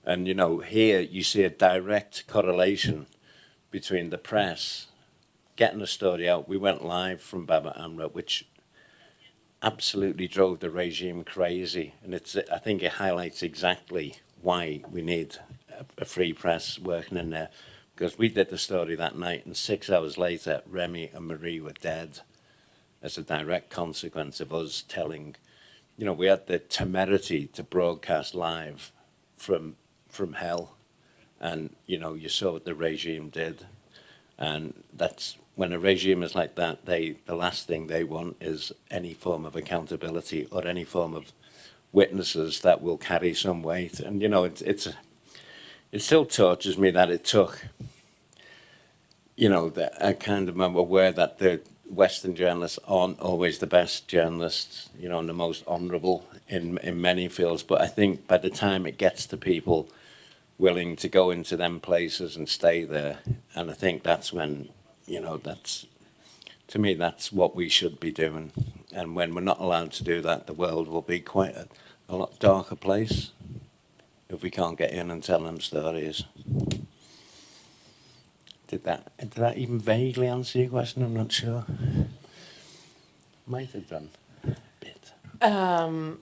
And you know, here you see a direct correlation between the press getting the story out. We went live from Baba Amr, which absolutely drove the regime crazy. And it's, I think it highlights exactly why we need a, a free press working in there. Because we did the story that night, and six hours later, Remy and Marie were dead as a direct consequence of us telling. You know, we had the temerity to broadcast live from from hell, and you know, you saw what the regime did, and that's when a regime is like that. They the last thing they want is any form of accountability or any form of witnesses that will carry some weight. And you know, it's it's it still tortures me that it took. You know, that I kind of am aware that the Western journalists aren't always the best journalists, you know, and the most honourable in in many fields. But I think by the time it gets to people willing to go into them places and stay there, and I think that's when, you know, that's to me that's what we should be doing. And when we're not allowed to do that, the world will be quite a, a lot darker place if we can't get in and tell them stories. Did that did that even vaguely answer your question? I'm not sure. Might have done a bit. Um,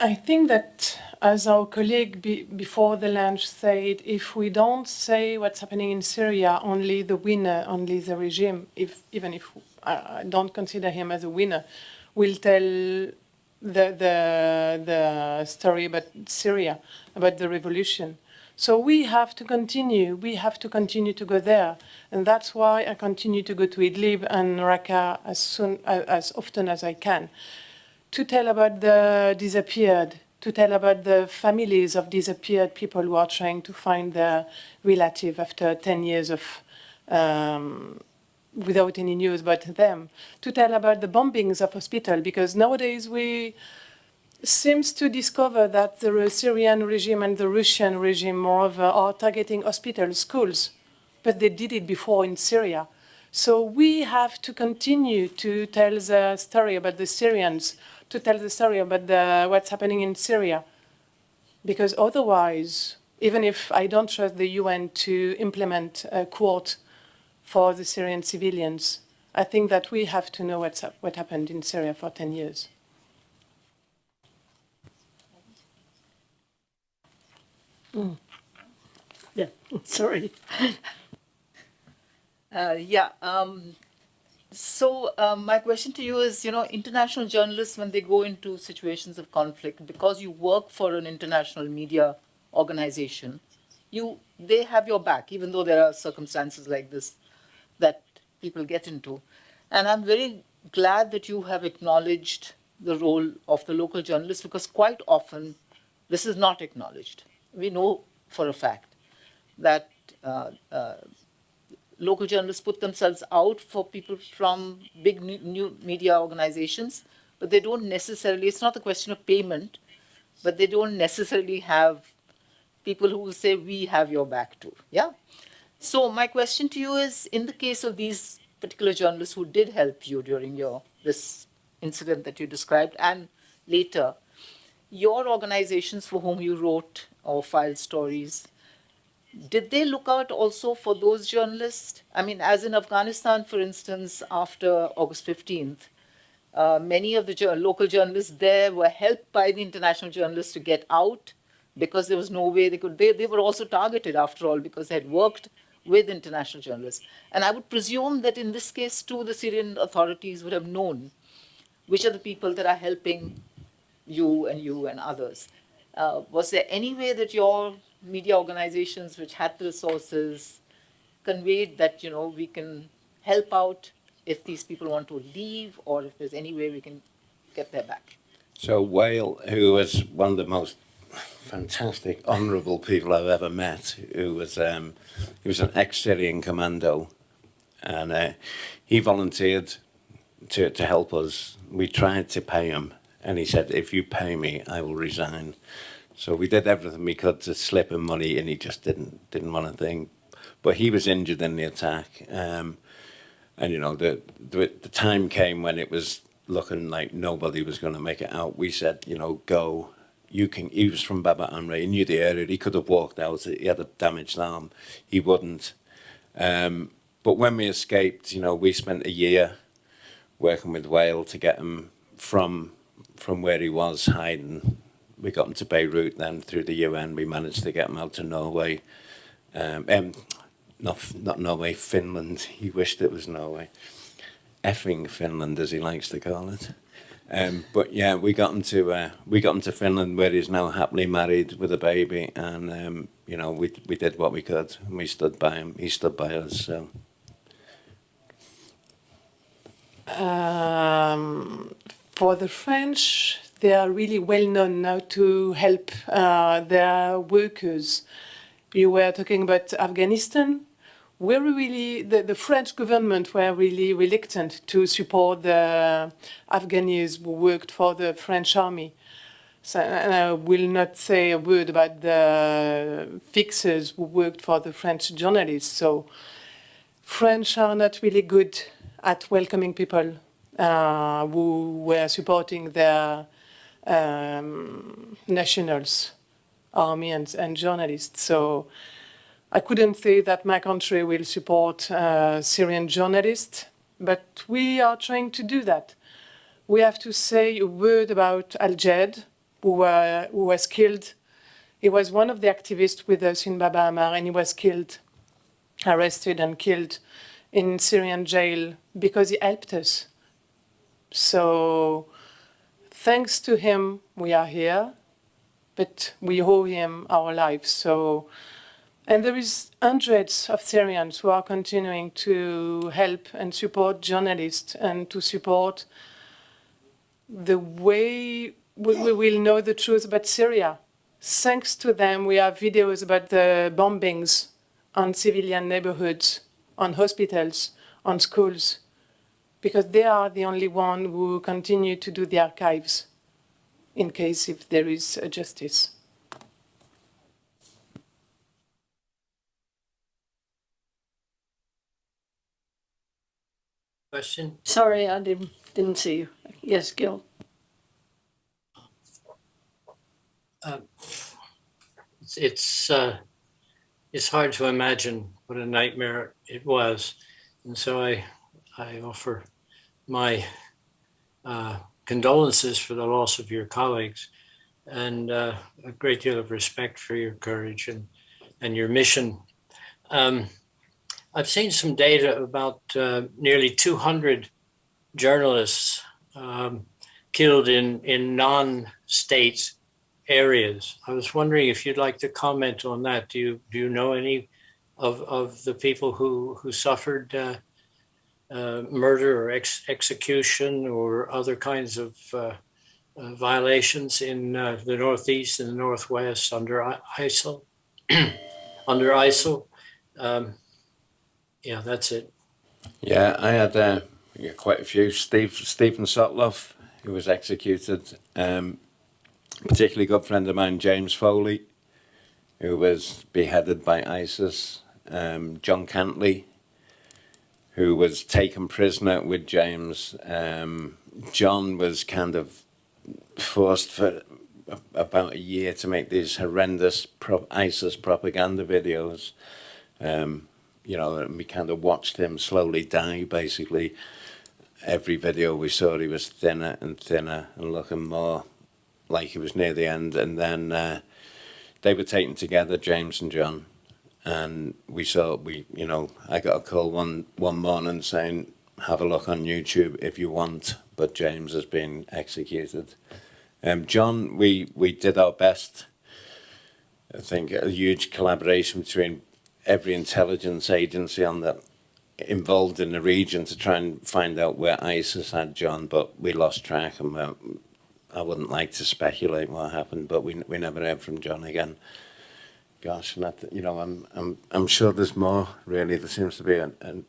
I think that, as our colleague be, before the lunch said, if we don't say what's happening in Syria, only the winner, only the regime, if even if I, don't consider him as a winner, will tell the the the story about Syria, about the revolution. So we have to continue. We have to continue to go there, and that's why I continue to go to Idlib and Raqqa as soon as, often as I can to tell about the disappeared, to tell about the families of disappeared people who are trying to find their relative after 10 years of um, without any news about them, to tell about the bombings of hospital, because nowadays we seems to discover that the Syrian regime and the Russian regime, moreover, are targeting hospitals, schools, but they did it before in Syria. So we have to continue to tell the story about the Syrians, to tell the story about the, what's happening in Syria. Because otherwise, even if I don't trust the UN to implement a court for the Syrian civilians, I think that we have to know what's, what happened in Syria for 10 years. Yeah, sorry. Uh, yeah. Um, so um, my question to you is, you know, international journalists when they go into situations of conflict, because you work for an international media organization, you they have your back, even though there are circumstances like this that people get into. And I'm very glad that you have acknowledged the role of the local journalist because quite often this is not acknowledged. We know for a fact that uh, uh, local journalists put themselves out for people from big new, media organizations, but they don't necessarily, it's not a question of payment, but they don't necessarily have people who will say, we have your back too. Yeah? So my question to you is, in the case of these particular journalists who did help you during your this incident that you described and later, your organizations for whom you wrote or filed stories, did they look out also for those journalists? I mean, as in Afghanistan, for instance, after August 15th, uh, many of the local journalists there were helped by the international journalists to get out because there was no way they could. They, they were also targeted, after all, because they had worked with international journalists. And I would presume that in this case, too, the Syrian authorities would have known which are the people that are helping you and you and others. Uh, was there any way that your media organizations, which had the resources, conveyed that you know we can help out if these people want to leave, or if there's any way we can get their back? So Wael, who was one of the most fantastic, honourable people I've ever met. Who was um, he was an ex-Syrian commando, and uh, he volunteered to to help us. We tried to pay him, and he said, "If you pay me, I will resign." So we did everything we could to slip him money, and he just didn't didn't want a thing. But he was injured in the attack, um, and you know the, the the time came when it was looking like nobody was going to make it out. We said, you know, go. You can. He was from Baba Amr. He knew the area. He could have walked out. He had a damaged arm. He wouldn't. Um, but when we escaped, you know, we spent a year working with Wael to get him from from where he was hiding. We got him to Beirut. Then through the UN, we managed to get him out to Norway. Um, um, not not Norway, Finland. He wished it was Norway effing Finland, as he likes to call it. Um, but yeah, we got him to uh, we got him to Finland, where he's now happily married with a baby, and um, you know we we did what we could, and we stood by him. He stood by us. So Um, for the French, they are really well known now to help uh, their workers. You were talking about Afghanistan. We're really, the, the French government were really reluctant to support the Afghans who worked for the French army. So, and I will not say a word about the fixers who worked for the French journalists. So French are not really good at welcoming people uh, who were supporting their um, nationals, army and, and journalists. So I couldn't say that my country will support uh, Syrian journalists, but we are trying to do that. We have to say a word about Al-Jed, who, who was killed. He was one of the activists with us in Baba Amr, and he was killed, arrested and killed in Syrian jail because he helped us. So thanks to him, we are here, but we owe him our lives. So, and there is hundreds of Syrians who are continuing to help and support journalists and to support the way we, we will know the truth about Syria. Thanks to them, we have videos about the bombings on civilian neighborhoods, on hospitals, on schools, because they are the only one who continue to do the archives in case if there is a justice. Question? Sorry, I didn't, didn't see you. Yes, Gil. It's, it's, uh, it's hard to imagine what a nightmare it was. And so I, I offer my uh, condolences for the loss of your colleagues and uh, a great deal of respect for your courage and, and your mission. Um, I've seen some data about uh, nearly 200 journalists um, killed in, in non-state areas. I was wondering if you'd like to comment on that. Do you, do you know any of, of the people who, who suffered uh, murder or ex execution or other kinds of uh, uh, violations in uh, the Northeast and the Northwest under I- ISIL? under ISIL? Um, yeah, that's it. yeah, I had uh, quite a few. Steve Stephen Sotloff, who was executed. Um, particularly good friend of mine, James Foley, who was beheaded by ISIS. Um, John Cantlie, who was taken prisoner with James. Um, John was kind of forced for about a year to make these horrendous pro- ISIS propaganda videos. Um, you know, and we kind of watched him slowly die, basically. Every video we saw, he was thinner and thinner and looking more like he was near the end. And then uh, they were taken together, James and John, and we saw we you know I got a call one one morning saying have a look on YouTube if you want, but James has been executed. Um, John, we we did our best. I think a huge collaboration between every intelligence agency on the involved in the region to try and find out where ISIS had John, but we lost track and we're I wouldn't like to speculate what happened, but we we never heard from John again. Gosh, and that, you know, I'm I'm I'm sure there's more. Really, there seems to be an an,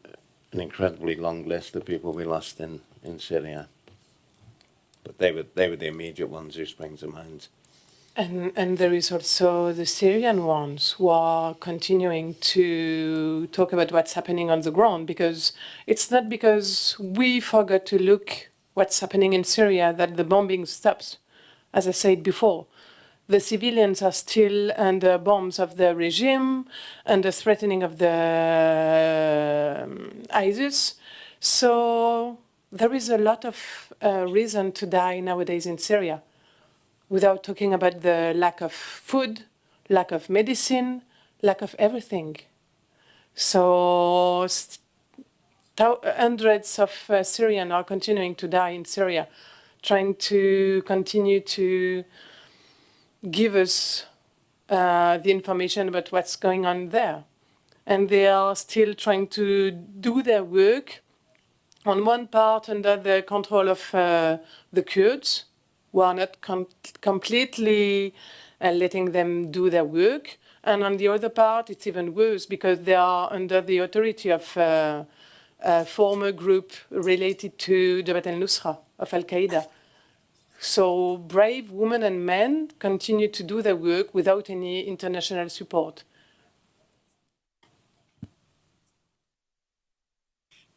an incredibly long list of people we lost in in Syria. But they were they were the immediate ones who spring to mind. And, and there is also the Syrian ones who are continuing to talk about what's happening on the ground because it's not because we forgot to look what's happening in Syria that the bombing stops. As I said before, the civilians are still under bombs of the regime, under threatening of the um, ISIS. So there is a lot of uh, reason to die nowadays in Syria without talking about the lack of food, lack of medicine, lack of everything. So hundreds of uh, Syrians are continuing to die in Syria, trying to continue to give us uh, the information about what's going on there. And they are still trying to do their work on one part under the control of uh, the Kurds, who are not com- completely uh, letting them do their work. And on the other part, it's even worse because they are under the authority of uh, a former group related to Jabhat al-Nusra of Al-Qaeda. So brave women and men continue to do their work without any international support.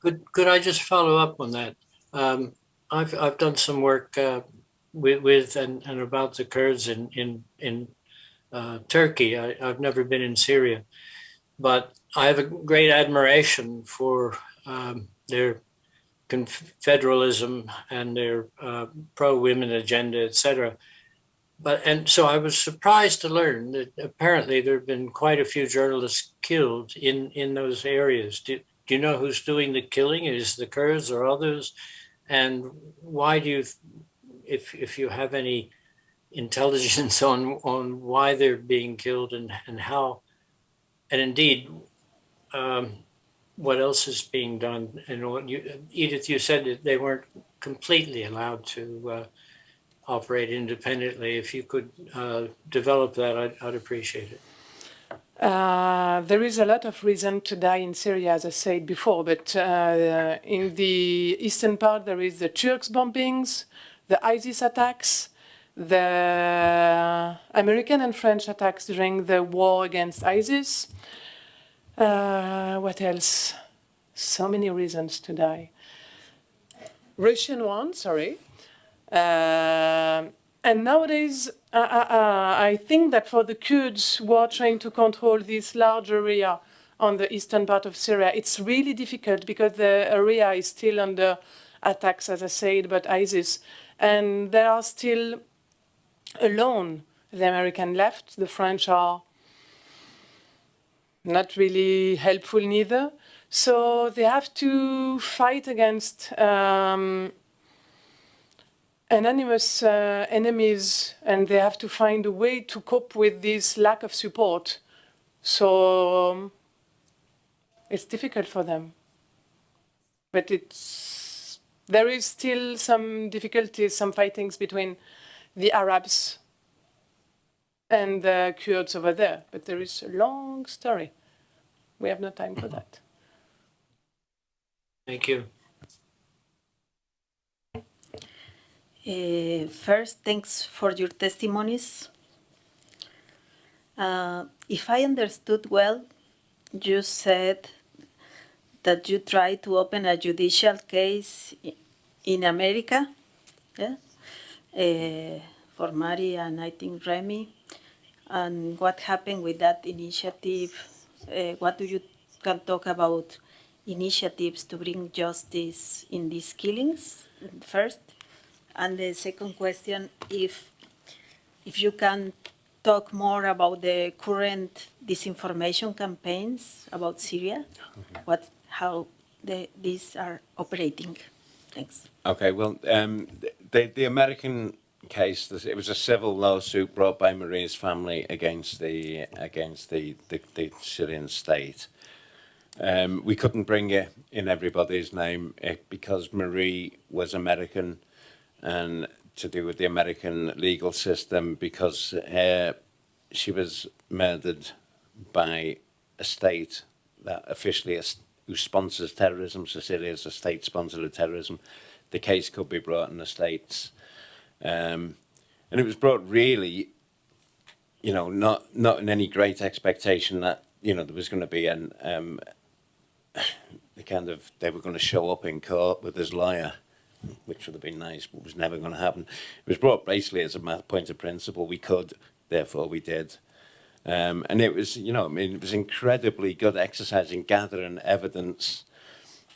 Could could I just follow up on that? Um, I've I've done some work uh, with with and, and about the Kurds in in in uh, Turkey. I, I've never been in Syria, but I have a great admiration for um, their confederalism and their uh, pro women agenda, etc. But and so I was surprised to learn that apparently there have been quite a few journalists killed in in those areas. Do, do you know who's doing the killing? Is the Kurds or others? And why do you, if if you have any intelligence on on why they're being killed and and how, and indeed, um, what else is being done? And what you, Edith, you said that they weren't completely allowed to uh, operate independently. If you could uh, develop that, I'd, I'd appreciate it. Uh, there is a lot of reason to die in Syria, as I said before, but uh, in the eastern part there is the Turks bombings, the ISIS attacks, the American and French attacks during the war against ISIS. Uh, what else? So many reasons to die. Russian one, sorry. Uh, and nowadays, uh, uh, uh, I think that for the Kurds who are trying to control this large area on the eastern part of Syria, it's really difficult because the area is still under attacks, as I said, but ISIS. And they are still alone, the American left. The French are not really helpful neither. So they have to fight against um, anonymous uh, enemies and they have to find a way to cope with this lack of support. So um, it's difficult for them. But it's, there is still some difficulties, some fightings between the Arabs and the Kurds over there. But there is a long story. We have no time for that. Thank you. Uh, first, thanks for your testimonies. Uh, if I understood well, you said that you tried to open a judicial case in America, yeah, uh, for Marie and I think Remy. And what happened with that initiative? Uh, what do you can talk about initiatives to bring justice in these killings first? And the second question, if if you can talk more about the current disinformation campaigns about Syria, what how the, these are operating. Thanks. Okay, well, um, the the American case, it was a civil lawsuit brought by Maria's family against the against the the, the Syrian state. Um, we couldn't bring it in everybody's name eh, because Marie was American, and to do with the American legal system because uh, she was murdered by a state that officially who sponsors terrorism. So Syria is a state sponsor of terrorism. The case could be brought in the states, um, and it was brought really, you know, not not in any great expectation that you know there was going to be an um, the kind of they were going to show up in court with his lawyer which would have been nice, but was never going to happen. It was brought basically as a math point of principle. We could, therefore we did. Um, and it was, you know, I mean, it was incredibly good exercise in gathering evidence.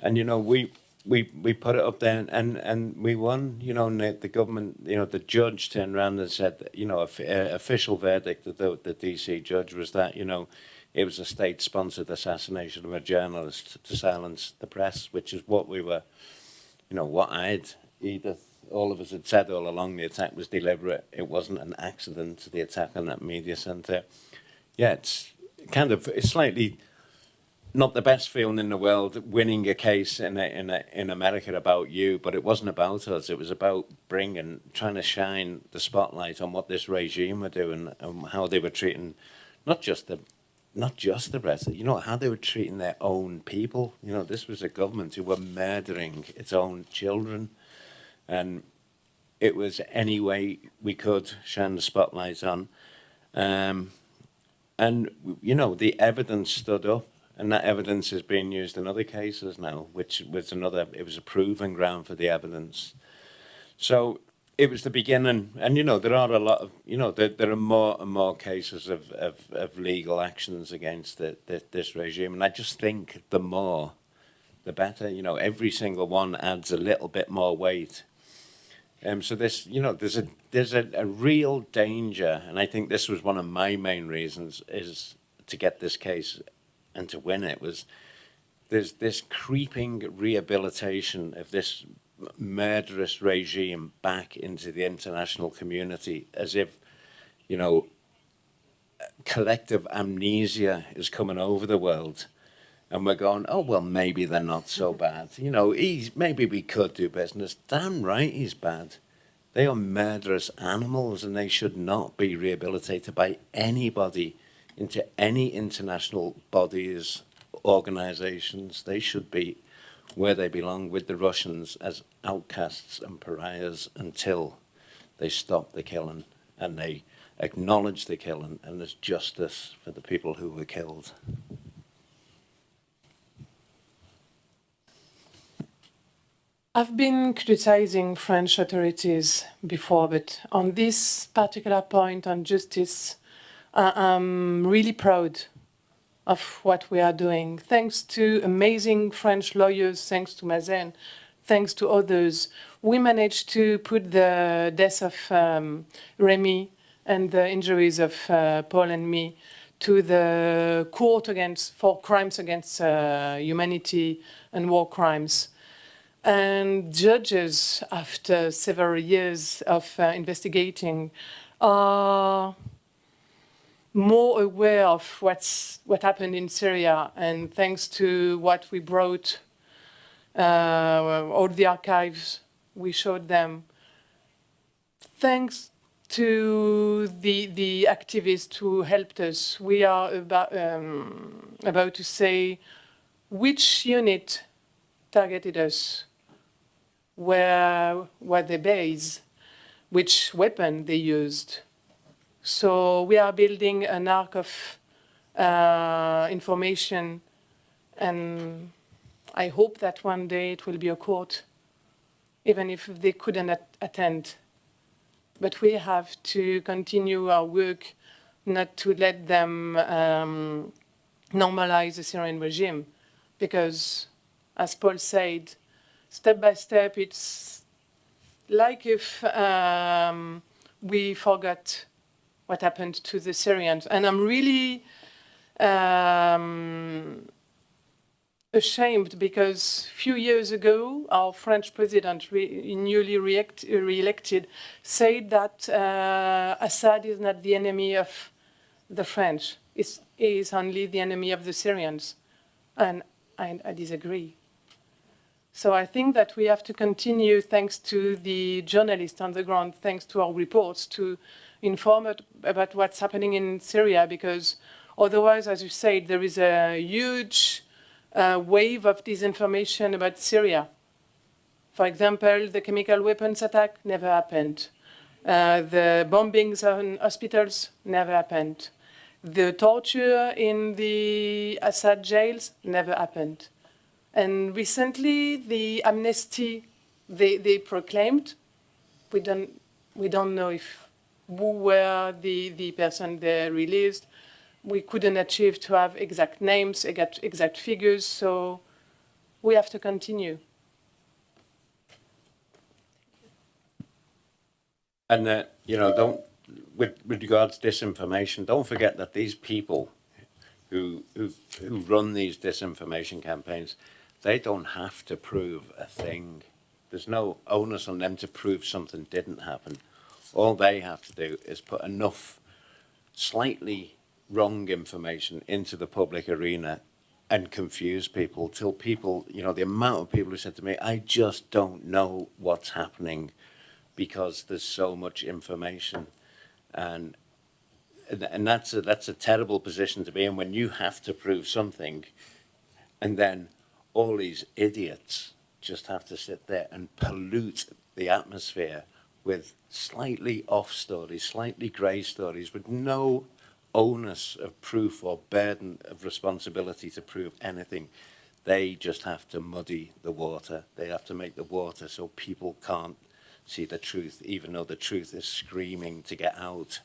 And, you know, we, we, we put it up there and, and we won, you know, and the, the government, you know, the judge turned around and said, that, you know, a, a official verdict of the, the DC judge was that, you know, it was a state-sponsored assassination of a journalist to silence the press, which is what we were, you know, what I'd, Edith, all of us had said all along, the attack was deliberate. It wasn't an accident, the attack on that media centre. Yeah, it's kind of, it's slightly not the best feeling in the world winning a case in, a, in, a, in America about you, but it wasn't about us. It was about bringing, trying to shine the spotlight on what this regime were doing and how they were treating not just the not just the Brexit, you know, how they were treating their own people. You know, this was a government who were murdering its own children. And it was any way we could shine the spotlight on. Um, and, you know, the evidence stood up. And that evidence is being used in other cases now, which was another, it was a proving ground for the evidence. So it was the beginning, and you know there are a lot of you know there, there are more and more cases of, of, of legal actions against the, the, this regime, and I just think the more, the better. You know, every single one adds a little bit more weight. Um, so this, you know, there's a there's a, a real danger, and I think this was one of my main reasons is to get this case and to win it was there's this creeping rehabilitation of this murderous regime back into the international community as if, you know, collective amnesia is coming over the world and we're going, oh, well, maybe they're not so mm-hmm. bad. You know, he's, maybe we could do business. Damn right he's bad. They are murderous animals and they should not be rehabilitated by anybody into any international bodies, organizations. They should be where they belong with the Russians as outcasts and pariahs until they stop the killing and they acknowledge the killing and there's justice for the people who were killed. I've been criticizing French authorities before, but on this particular point on justice, uh, I'm really proud of what we are doing. Thanks to amazing French lawyers, thanks to Mazen, thanks to others, we managed to put the death of um, Rémi and the injuries of uh, Paul and me to the court against for crimes against uh, humanity and war crimes. And judges, after several years of uh, investigating, are more aware of what's what happened in Syria, and thanks to what we brought, uh, all the archives we showed them, thanks to the the activists who helped us, we are about um, about to say which unit targeted us, where were they based, which weapon they used so we are building an arc of uh, information and I hope that one day it will be a court, even if they couldn't at attend. But we have to continue our work not to let them um, normalize the Syrian regime because, as Paul said, step by step, it's like if um, we forgot what happened to the Syrians. And I'm really um, ashamed because a few years ago, our French president, re newly re-elected, said that uh, Assad is not the enemy of the French. It's, he is only the enemy of the Syrians. And I, I disagree. So I think that we have to continue, thanks to the journalists on the ground, thanks to our reports, to inform about what's happening in Syria, because otherwise, as you said, there is a huge uh, wave of disinformation about Syria. For example, the chemical weapons attack never happened. Uh, the bombings on hospitals never happened. The torture in the Assad jails never happened. And recently, the amnesty they, they proclaimed, we don't, we don't know if who were the, the person they released. We couldn't achieve to have exact names, exact, exact figures, so we have to continue. And that, you know, don't, with, with regards to disinformation, don't forget that these people who, who, who run these disinformation campaigns, they don't have to prove a thing. There's no onus on them to prove something didn't happen. All they have to do is put enough slightly wrong information into the public arena and confuse people till people, you know, the amount of people who said to me, I just don't know what's happening because there's so much information. And and, that's a, that's a terrible position to be in when you have to prove something and then all these idiots just have to sit there and pollute the atmosphere with slightly off stories, slightly grey stories, with no onus of proof or burden of responsibility to prove anything. They just have to muddy the water. They have to make the water so people can't see the truth, even though the truth is screaming to get out.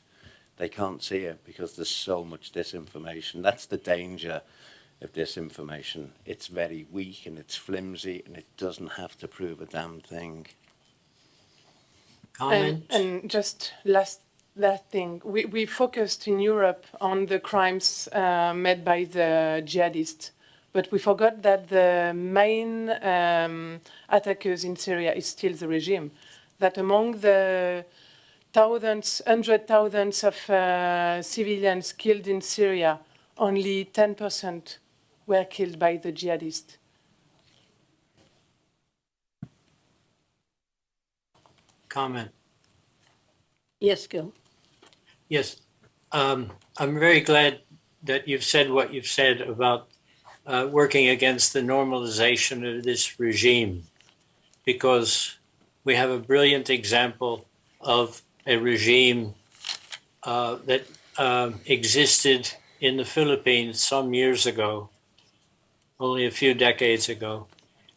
They can't see it because there's so much disinformation. That's the danger of disinformation. It's very weak and it's flimsy and it doesn't have to prove a damn thing. Comment? And, and just last last thing, we, we focused in Europe on the crimes uh, made by the jihadists, but we forgot that the main um, attackers in Syria is still the regime. That among the thousands, hundred thousands of uh, civilians killed in Syria, only 10% were killed by the jihadists. Comment? Yes, Gil. Yes, um, I'm very glad that you've said what you've said about uh, working against the normalization of this regime, because we have a brilliant example of a regime uh, that um existed in the Philippines some years ago, only a few decades ago,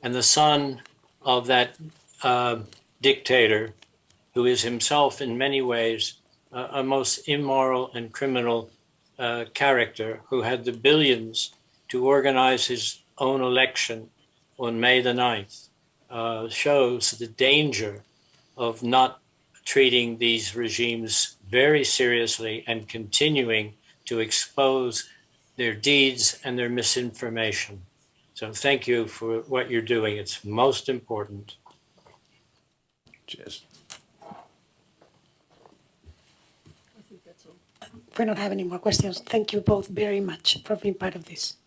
and the son of that uh, dictator, who is himself in many ways a most immoral and criminal uh, character who had the billions to organize his own election on May the 9th uh, shows the danger of not treating these regimes very seriously and continuing to expose their deeds and their misinformation. So thank you for what you're doing. It's most important. Cheers. We don't have any more questions. Thank you both very much for being part of this.